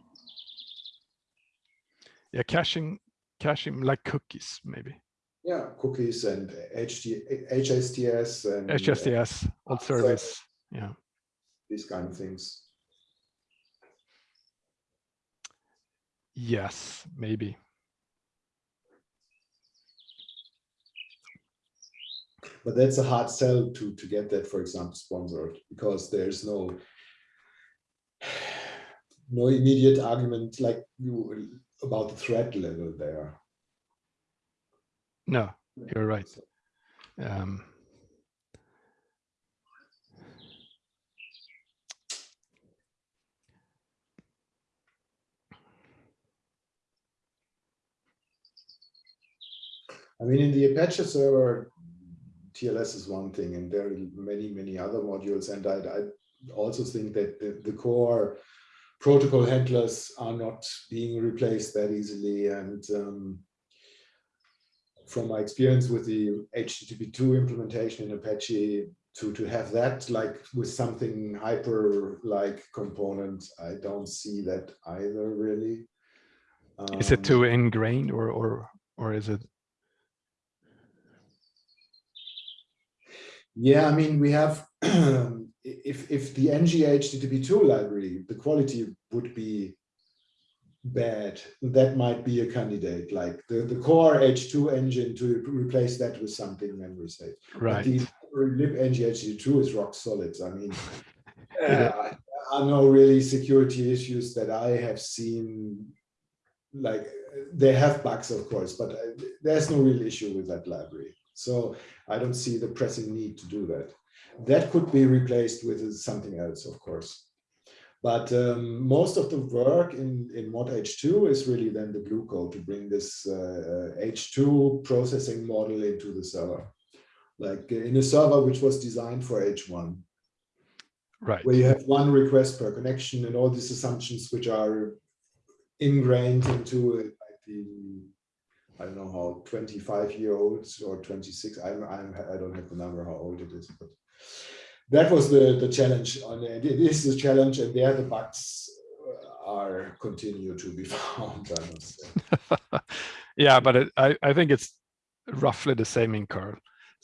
Yeah, caching, caching like cookies, maybe. Yeah, cookies and HT, HSTS and HSTS, old service. Yeah. These kind of things. Yes, maybe. but that's a hard sell to to get that for example sponsored because there's no no immediate argument like you about the threat level there no you're right um, I mean, in the Apache server, TLS is one thing, and there are many, many other modules. And I, I also think that the, the, core protocol handlers are not being replaced that easily. And um, from my experience with the HTTP2 implementation in Apache to, to have that like with something hyper like component, I don't see that either really. Um, is it too um, ingrained or, or, or is it? Yeah, I mean, we have, if, if the nghttp2 library, the quality would be bad, that might be a candidate, like the, the core H2 engine to replace that with something memory safe. Right. But the libnghttp2 is rock solid. I mean, uh, are no really security issues that I have seen. Like they have bugs, of course, but uh, there's no real issue with that library. So I don't see the pressing need to do that. That could be replaced with something else, of course. But um, most of the work in, in mod H2 is really then the glue code to bring this uh, H2 processing model into the server. Like in a server which was designed for H1. Right. Where you have one request per connection and all these assumptions which are ingrained into it, like the I don't know how 25 year olds or 26 I'm, I'm I don't have the number how old it is but that was the the challenge on it is the challenge and there the bugs uh, are continue to be found yeah but it, I I think it's roughly the same in curl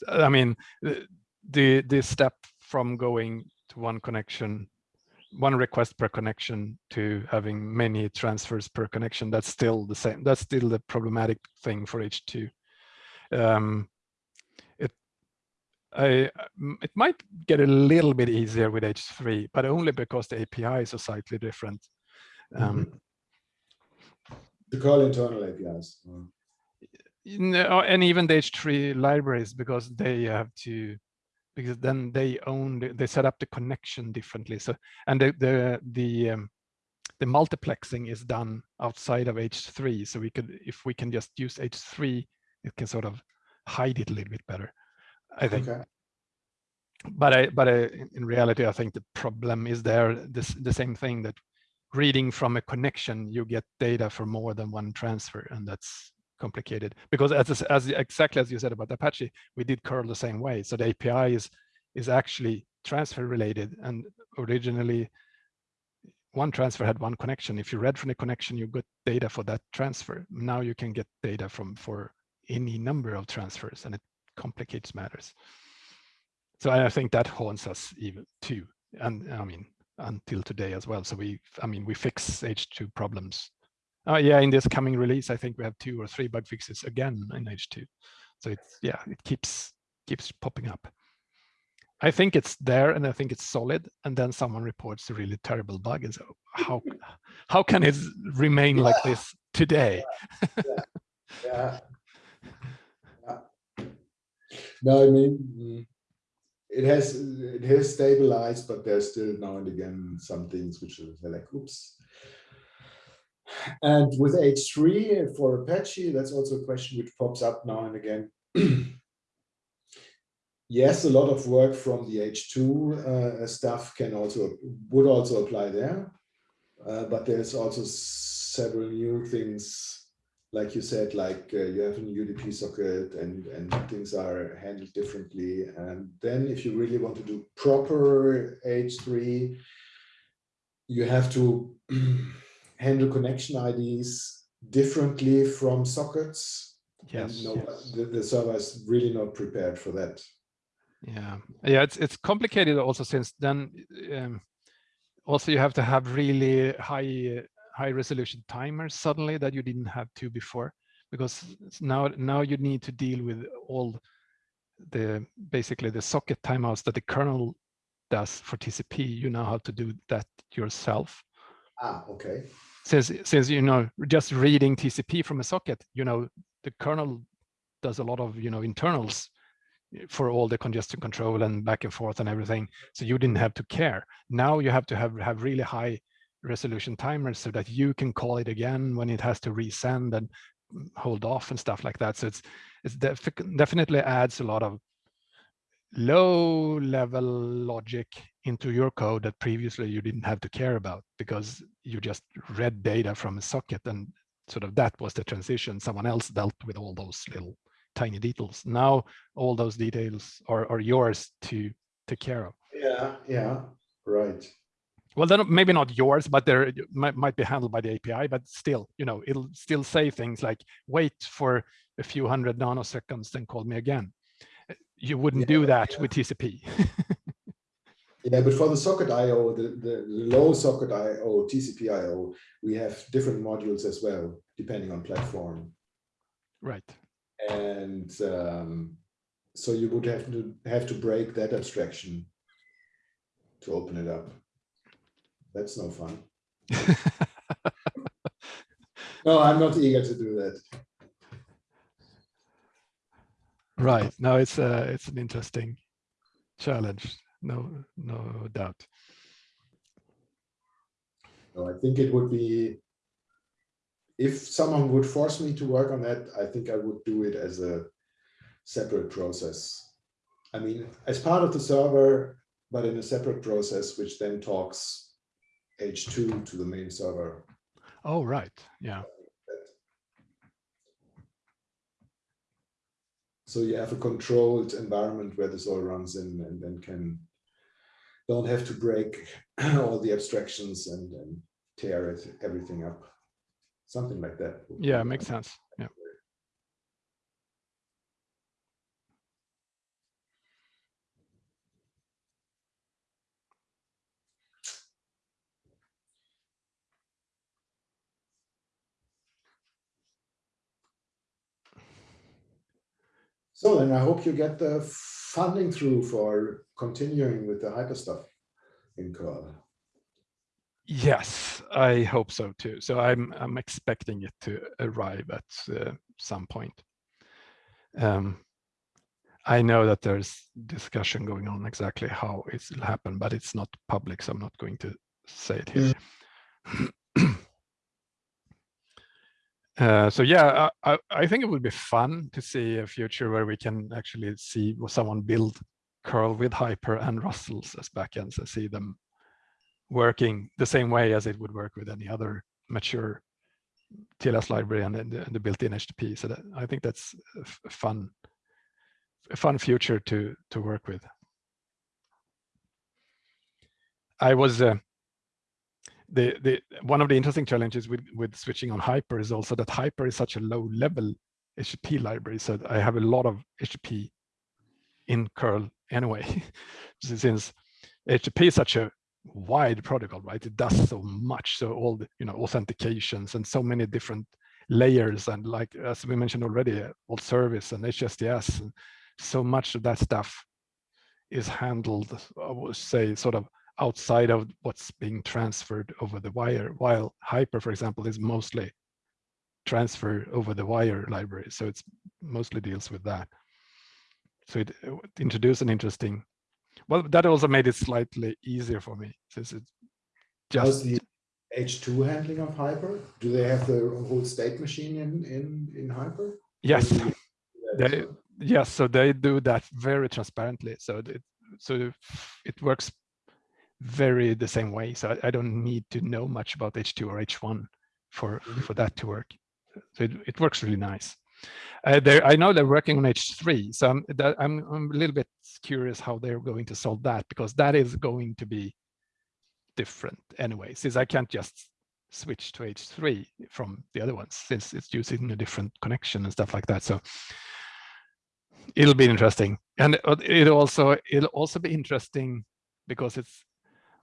I mean the the step from going to one connection one request per connection to having many transfers per connection that's still the same that's still the problematic thing for h2 um, it I it might get a little bit easier with h3 but only because the apis are slightly different. Um, mm -hmm. the call internal apis and even the h3 libraries because they have to because then they own they set up the connection differently. So and the the the um, the multiplexing is done outside of h3 so we could if we can just use h3 it can sort of hide it a little bit better i think. Okay. but i but I, in reality i think the problem is there this the same thing that reading from a connection you get data for more than one transfer and that's complicated because as, as exactly as you said about Apache, we did curl the same way. So the API is, is actually transfer related and originally one transfer had one connection. If you read from the connection, you got data for that transfer. Now you can get data from for any number of transfers and it complicates matters. So I think that haunts us even too. And I mean, until today as well. So we, I mean, we fix H2 problems uh, yeah, in this coming release, I think we have two or three bug fixes again in H2. So it's yeah, it keeps keeps popping up. I think it's there and I think it's solid, and then someone reports a really terrible bug, and so how how can it remain yeah. like this today? yeah. yeah. yeah. No, I mean mm, it has it has stabilized, but there's still now and again some things which are like, oops, and with H3 for Apache, that's also a question which pops up now and again. yes, a lot of work from the H2 uh, stuff can also would also apply there, uh, but there's also several new things, like you said, like uh, you have a UDP socket and and things are handled differently. And then if you really want to do proper H3, you have to handle connection IDs differently from sockets. Yes, no, yes. The, the server is really not prepared for that. Yeah, yeah, it's it's complicated also since then. Um, also, you have to have really high high resolution timers suddenly that you didn't have to before, because now now you need to deal with all the basically the socket timeouts that the kernel does for TCP. You know how to do that yourself. Ah, okay since since you know just reading TCP from a socket, you know the kernel does a lot of you know internals for all the congestion control and back and forth and everything. So you didn't have to care. Now you have to have have really high resolution timers so that you can call it again when it has to resend and hold off and stuff like that. So it's it's def definitely adds a lot of low level logic into your code that previously you didn't have to care about because you just read data from a socket and sort of that was the transition. Someone else dealt with all those little tiny details. Now all those details are, are yours to take care of. Yeah, yeah, right. Well, then maybe not yours, but they might, might be handled by the API, but still, you know, it'll still say things like, wait for a few hundred nanoseconds, then call me again. You wouldn't Yeah, do that yeah. with TCP. Yeah, but for the socket IO, the, the, low socket IO, TCP IO, we have different modules as well, depending on platform. right. And um, so you would have to have to break that abstraction to open it up. That's no fun. No, I'm not eager to do that. Right. Now it's uh, it's an interesting challenge. No, no doubt. No, I think it would be, if someone would force me to work on that, I think I would do it as a separate process. I mean, as part of the server, but in a separate process, which then talks H2 to the main server. Oh, right. Yeah. So you have a controlled environment where this all runs in and then can don't have to break all the abstractions and, and tear it everything up. Something like that. Yeah, makes sense. Yeah. So then I hope you get the funding through for continuing with the hyper stuff in Curl. Yes, I hope so too. So I'm I'm expecting it to arrive at uh, some point. Um, I know that there's discussion going on exactly how it will happen, but it's not public, so I'm not going to say it here. Uh, so yeah, I, I think it would be fun to see a future where we can actually see someone build curl with hyper and rustls as backends and see them working the same way as it would work with any other mature TLS library and, the, and the built-in HTTP. So that, I think that's a fun, a fun future to to work with. I was uh, the the one of the interesting challenges with with switching on Hyper is also that Hyper is such a low level HTTP library. So I have a lot of HTTP in curl anyway, since HTTP is such a wide protocol, right? It does so much. So all the you know authentications and so many different layers and like as we mentioned already, all service and HSTS, and so much of that stuff is handled, I would say, sort of outside of what's being transferred over the wire, while Hyper, for example, is mostly transfer over the wire library. So it's mostly deals with that. So it, it introduced an interesting, well, that also made it slightly easier for me since it's How's just, the H2 handling of Hyper? Do they have the whole state machine in, in, in Hyper? Yes, do you do that as they, well? yes, so they do that very transparently. So it, so it works very the same way. So I, I don't need to know much about H2 or H1 for, Mhm. for that to work. So it, it works really nice. Uh, I know they're working on H3, so I'm, that, I'm, I'm a little bit curious how they're going to solve that because that is going to be different anyway, since I can't just switch to H3 from the other ones since it's using a different connection and stuff like that. So it'll be interesting, and uh, it also it'll also be interesting because it's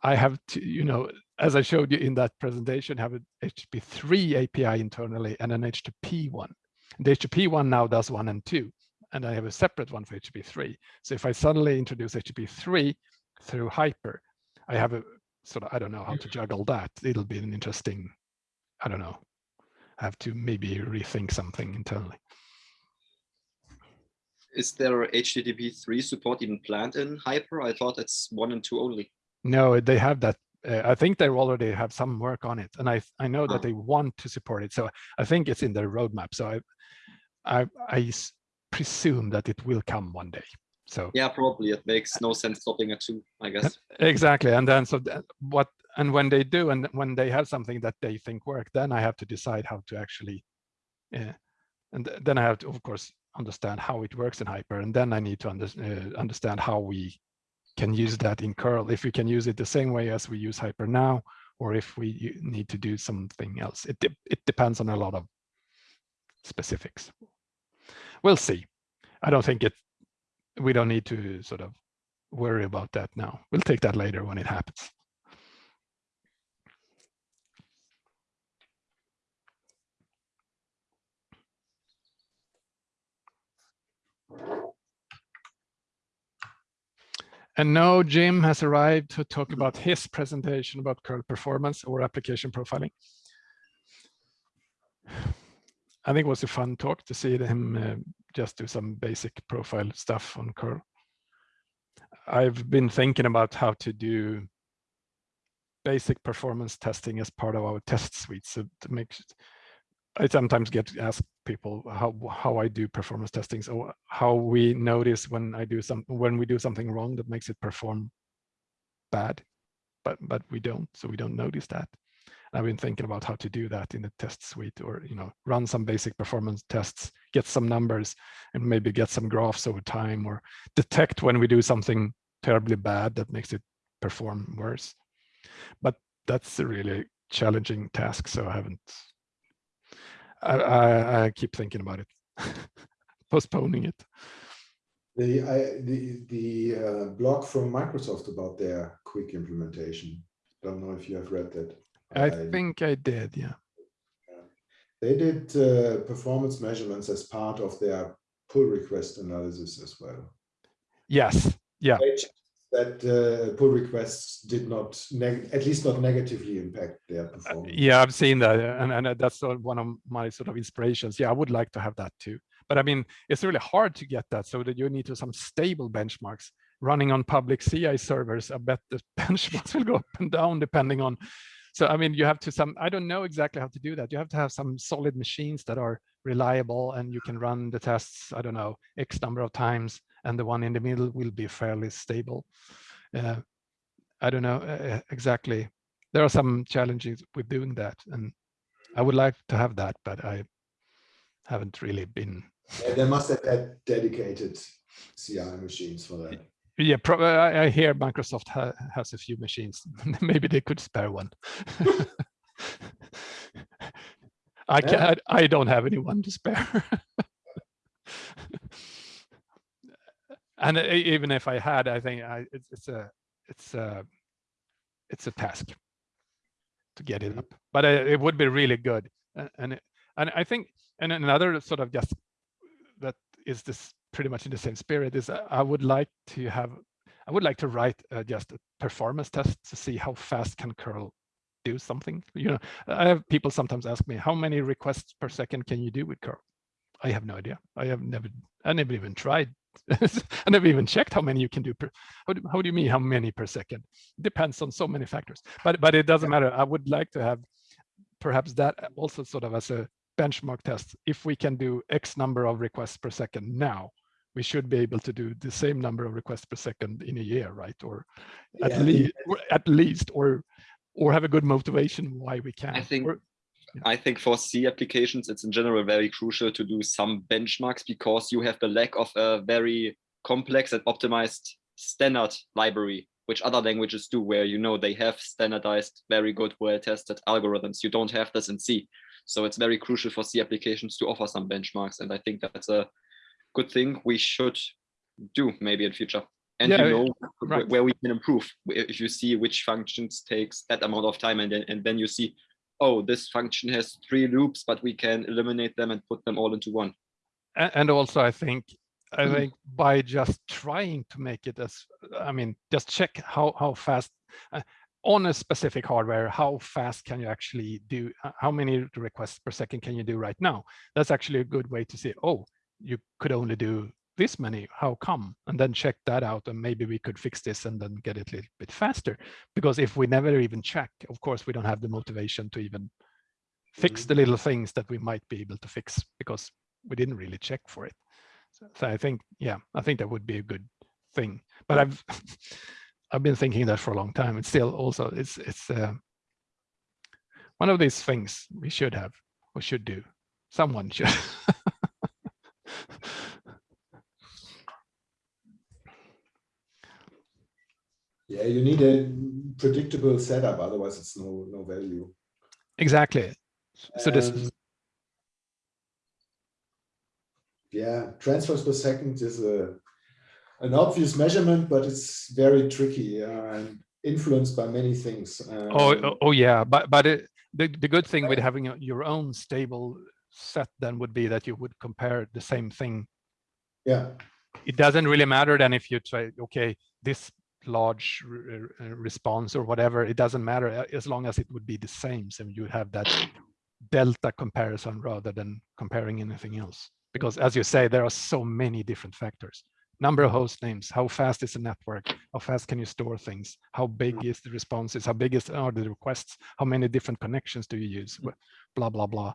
I have to you know as I showed you in that presentation have an HTTP3 API internally and an HTTP one. The HTTP one now does one and two, and I have a separate one for HTTP3. So if I suddenly introduce HTTP3 through Hyper, I have a sort of I don't know how to juggle that. It'll be an interesting, I don't know. I have to maybe rethink something internally. Is there HTTP 3 support even planned in Hyper? I thought it's one and two only. No, they have that. Uh, I think they already have some work on it, and I I know that Ah. they want to support it. So I think it's in their roadmap. So I I presume that it will come one day. So Yeah, probably. It makes no sense stopping at two, I guess. exactly, and then so th- what? And when they do, and when they have something that they think work, then I have to decide how to actually, yeah, and then I have to of course understand how it works in Hyper, and then I need to under, uh, understand how we can use that in curl. If we can use it the same way as we use Hyper now, or if we need to do something else. It, de it depends on a lot of specifics. We'll see. I don't think it, we don't need to sort of worry about that now. We'll take that later when it happens. And now Jim has arrived to talk about his presentation about curl performance or application profiling. I think it was a fun talk to see him uh, just do some basic profile stuff on curl. I've been thinking about how to do basic performance testing as part of our test suite. So to make, I sometimes get asked people how how I do performance testing, so how we notice when I do some when we do something wrong that makes it perform bad, but but we don't, so we don't notice that. I've been thinking about how to do that in the test suite or, you know, run some basic performance tests, get some numbers and maybe get some graphs over time or detect when we do something terribly bad that makes it perform worse. But that's a really challenging task. So I haven't, I, I, I keep thinking about it, postponing it. The, I, the, the uh, blog from Microsoft about their QUIC implementation. I don't know if you have read that. I, I think I did, yeah. They did uh, performance measurements as part of their pull request analysis as well. Yes, yeah. That uh, pull requests did not, at least not negatively impact their Uh, performance. yeah, I've seen that, and, and that's one of my sort of inspirations. Yeah, I would like to have that too. But I mean, it's really hard to get that so that you need to some stable benchmarks running on public CI servers. I bet the benchmarks will go up and down depending on so I mean, you have to some, I don't know exactly how to do that. You have to have some solid machines that are reliable and you can run the tests, I don't know, X number of times, and the one in the middle will be fairly stable. Uh, I don't know uh, exactly. There are some challenges with doing that, and I would like to have that, but I haven't really been. Yeah, they must have had dedicated CI machines for that. Yeah, I, I hear Microsoft ha has a few machines. Maybe they could spare one. I can yeah. I, I don't have anyone to spare. And even if I had, I think I, it's, it's a it's a it's a task to get it mm-hmm. up. But uh, it would be really good, and and I think and another sort of just that is this pretty much in the same spirit is uh, I would like to have, I would like to write uh, just a performance test to see how fast can curl do something. You know, I have people sometimes ask me, how many requests per second can you do with curl? I have no idea. I have never, I never even tried. I never even checked how many you can do per, how do, how do you mean how many per second? Depends on so many factors, but, but it doesn't matter. I would like to have perhaps that also sort of as a benchmark test. If we can do X number of requests per second now, we should be able to do the same number of requests per second in a year, right? Or at Yeah. least, at least, or or have a good motivation why we can. I think Or- I think for C applications, it's in general very crucial to do some benchmarks because you have the lack of a very complex and optimized standard library, which other languages do, where you know they have standardized, very good, well-tested algorithms. You don't have this in C. So it's very crucial for C applications to offer some benchmarks. And I think that's a good thing we should do maybe in future. And Yeah, you know right. where we can improve. If you see which functions takes that amount of time and then, and then you see, oh, this function has three loops, but we can eliminate them and put them all into one. and also I think I Mhm. think by just trying to make it as I mean just check how how fast uh, on a specific hardware how fast can you actually do uh, how many requests per second can you do right now that's actually a good way to see oh you could only do this many how come and then check that out and maybe we could fix this and then get it a little bit faster because if we never even check of course we don't have the motivation to even fix Mhm. the little things that we might be able to fix because we didn't really check for it. So, so I think, yeah, I think that would be a good thing. But I've I've been thinking that for a long time. It's still also it's it's uh, one of these things we should have or should do. Someone should. Yeah, you need a predictable setup, otherwise it's no no value. Exactly. So this Um, yeah, transfers per second is a an obvious measurement, but it's very tricky uh, and influenced by many things. Oh, Um, oh, oh, yeah, but but it, the the good thing with having a, your own stable set then would be that you would compare the same thing. yeah, It doesn't really matter then if you try okay this large re- re- response or whatever. It doesn't matter uh, as long as it would be the same. So you have that delta comparison rather than comparing anything else. Because as you say, there are so many different factors. Number of host names, how fast is the network, how fast can you store things, how big mm. is the responses, how big is are the requests, how many different connections do you use, mm. wh- blah, blah, blah.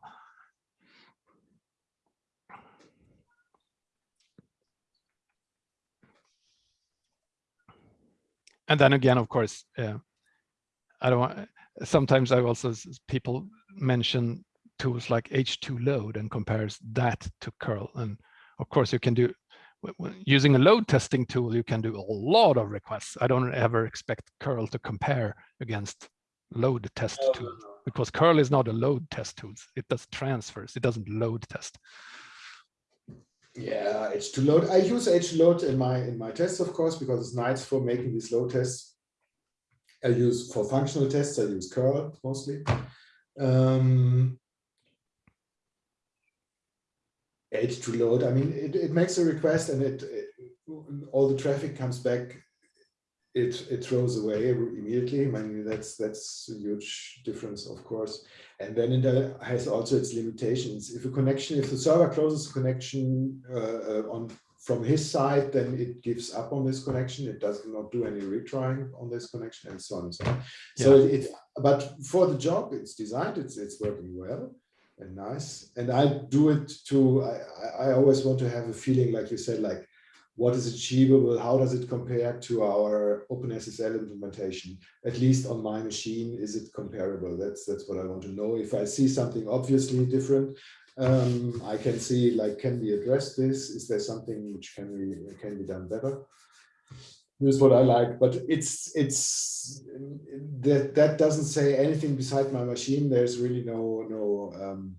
And then again, of course, uh, I don't want, sometimes I also, people mention tools like h2load and compares that to curl. And of course you can do, using a load testing tool, you can do a lot of requests. I don't ever expect curl to compare against load test tool because curl is not a load test tool. It does transfers, it doesn't load test. Yeah, h2load. I use h2load in my in my tests, of course, because it's nice for making these load tests. I use for functional tests. I use curl mostly. Um, h2load. I mean, it, it makes a request and it, it all the traffic comes back. It it throws away immediately. I mean, that's that's a huge difference, of course. And then it has also its limitations. If a connection, if the server closes a connection uh, uh, on from his side, then it gives up on this connection. It does not do any retrying on this connection and so on and so on. So it, but for the job it's designed, it's it's working well and nice. And I do it to, I- I always want to have a feeling, like you said, like what is achievable? How does it compare to our OpenSSL implementation? At least on my machine, is it comparable? That's that's what I want to know. If I see something obviously different, um, I can see like, can we address this? Is there something which can we can be done better? This is what I like, but it's it's that that doesn't say anything beside my machine. There's really no no. Um,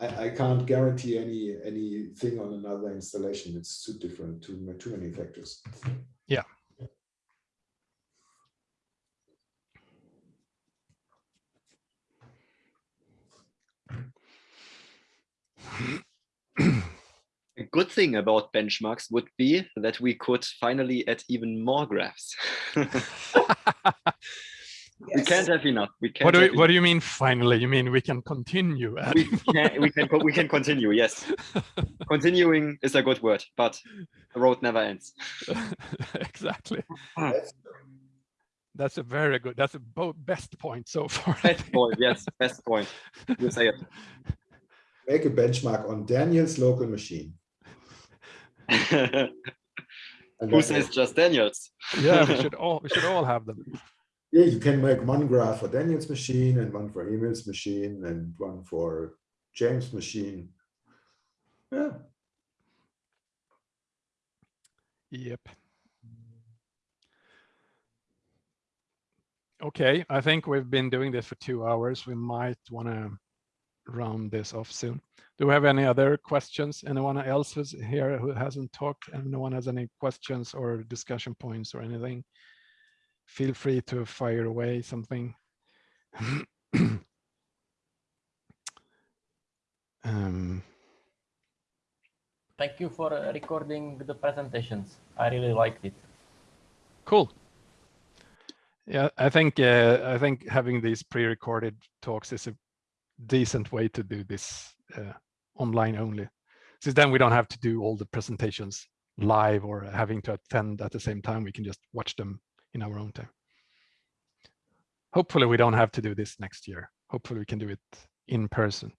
I, I can't guarantee any anything on another installation. It's too different, too too many factors. Yeah. A good thing about benchmarks would be that we could finally add even more graphs. We can't have enough. We can't. What do, have you, what do you mean finally? You mean we can continue? we can, we can we can continue. Yes, continuing is a good word, but the road never ends. exactly. That's- That's a very good, that's a bo- best point so far. Best point. Yes, best point. You say it. Make a benchmark on Daniel's local machine. Who says just Daniels? yeah, we should all, we should all have them. Yeah, you can make one graph for Daniel's machine and one for Emil's machine and one for James' machine. Yeah, Yep. Okay, I think we've been doing this for two hours. We might want to round this off soon. Do we have any other questions? Anyone else who's here who hasn't talked? Anyone has any questions or discussion points or anything? Feel free to fire away something. um, Thank you for uh, recording the presentations. I really liked it. Cool. Yeah, I think uh, I think having these pre-recorded talks is a decent way to do this uh, online only. Since then we don't have to do all the presentations live or having to attend at the same time. We can just watch them in our own time. Hopefully we don't have to do this next year. Hopefully we can do it in person.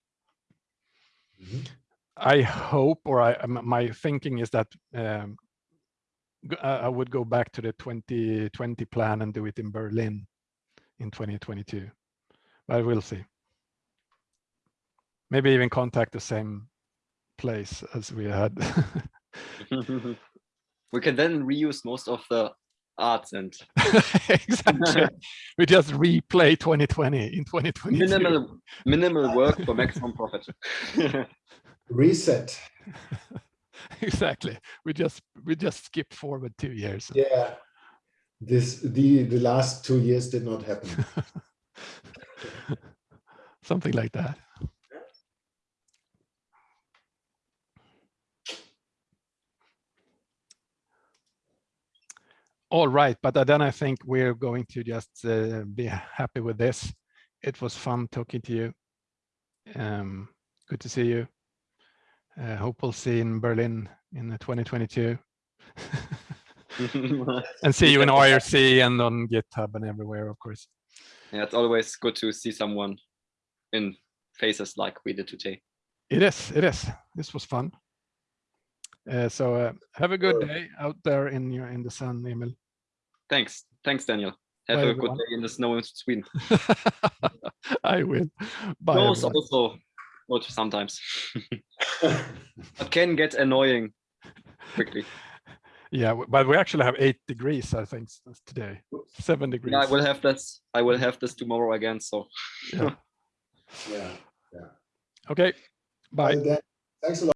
Mhm. I hope, or I, my thinking is that um, I would go back to the 2020 plan and do it in Berlin in 2022. But we'll see. Maybe even contact the same place as we had. we can then reuse most of the arts and exactly. we just replay 2020 in 2020 minimal minimal work for maximum profit. Reset. exactly. We just we just skip forward two years. Yeah. This the the last two years did not happen. Something like that. All right, but then I think we're going to just uh, be happy with this. It was fun talking to you. Um, good to see you. Uh, hope we'll see you in Berlin in uh, 2022 and see you in IRC and on GitHub and everywhere, of course. yeah, it's always good to see someone in faces like we did today. It is, it is. This was fun. Uh, so uh, have a good day out there in your in the sun, Emil. Thanks. Thanks, Daniel. Have Bye, a everyone. good day in the snow in Sweden. I will. Bye. Snow also good sometimes, but can get annoying quickly. Yeah, but we actually have eight degrees, I think, today. Seven degrees. Yeah, I will have this. I will have this tomorrow again. So Yeah. yeah. Okay. Bye. Well, then, Thanks a lot.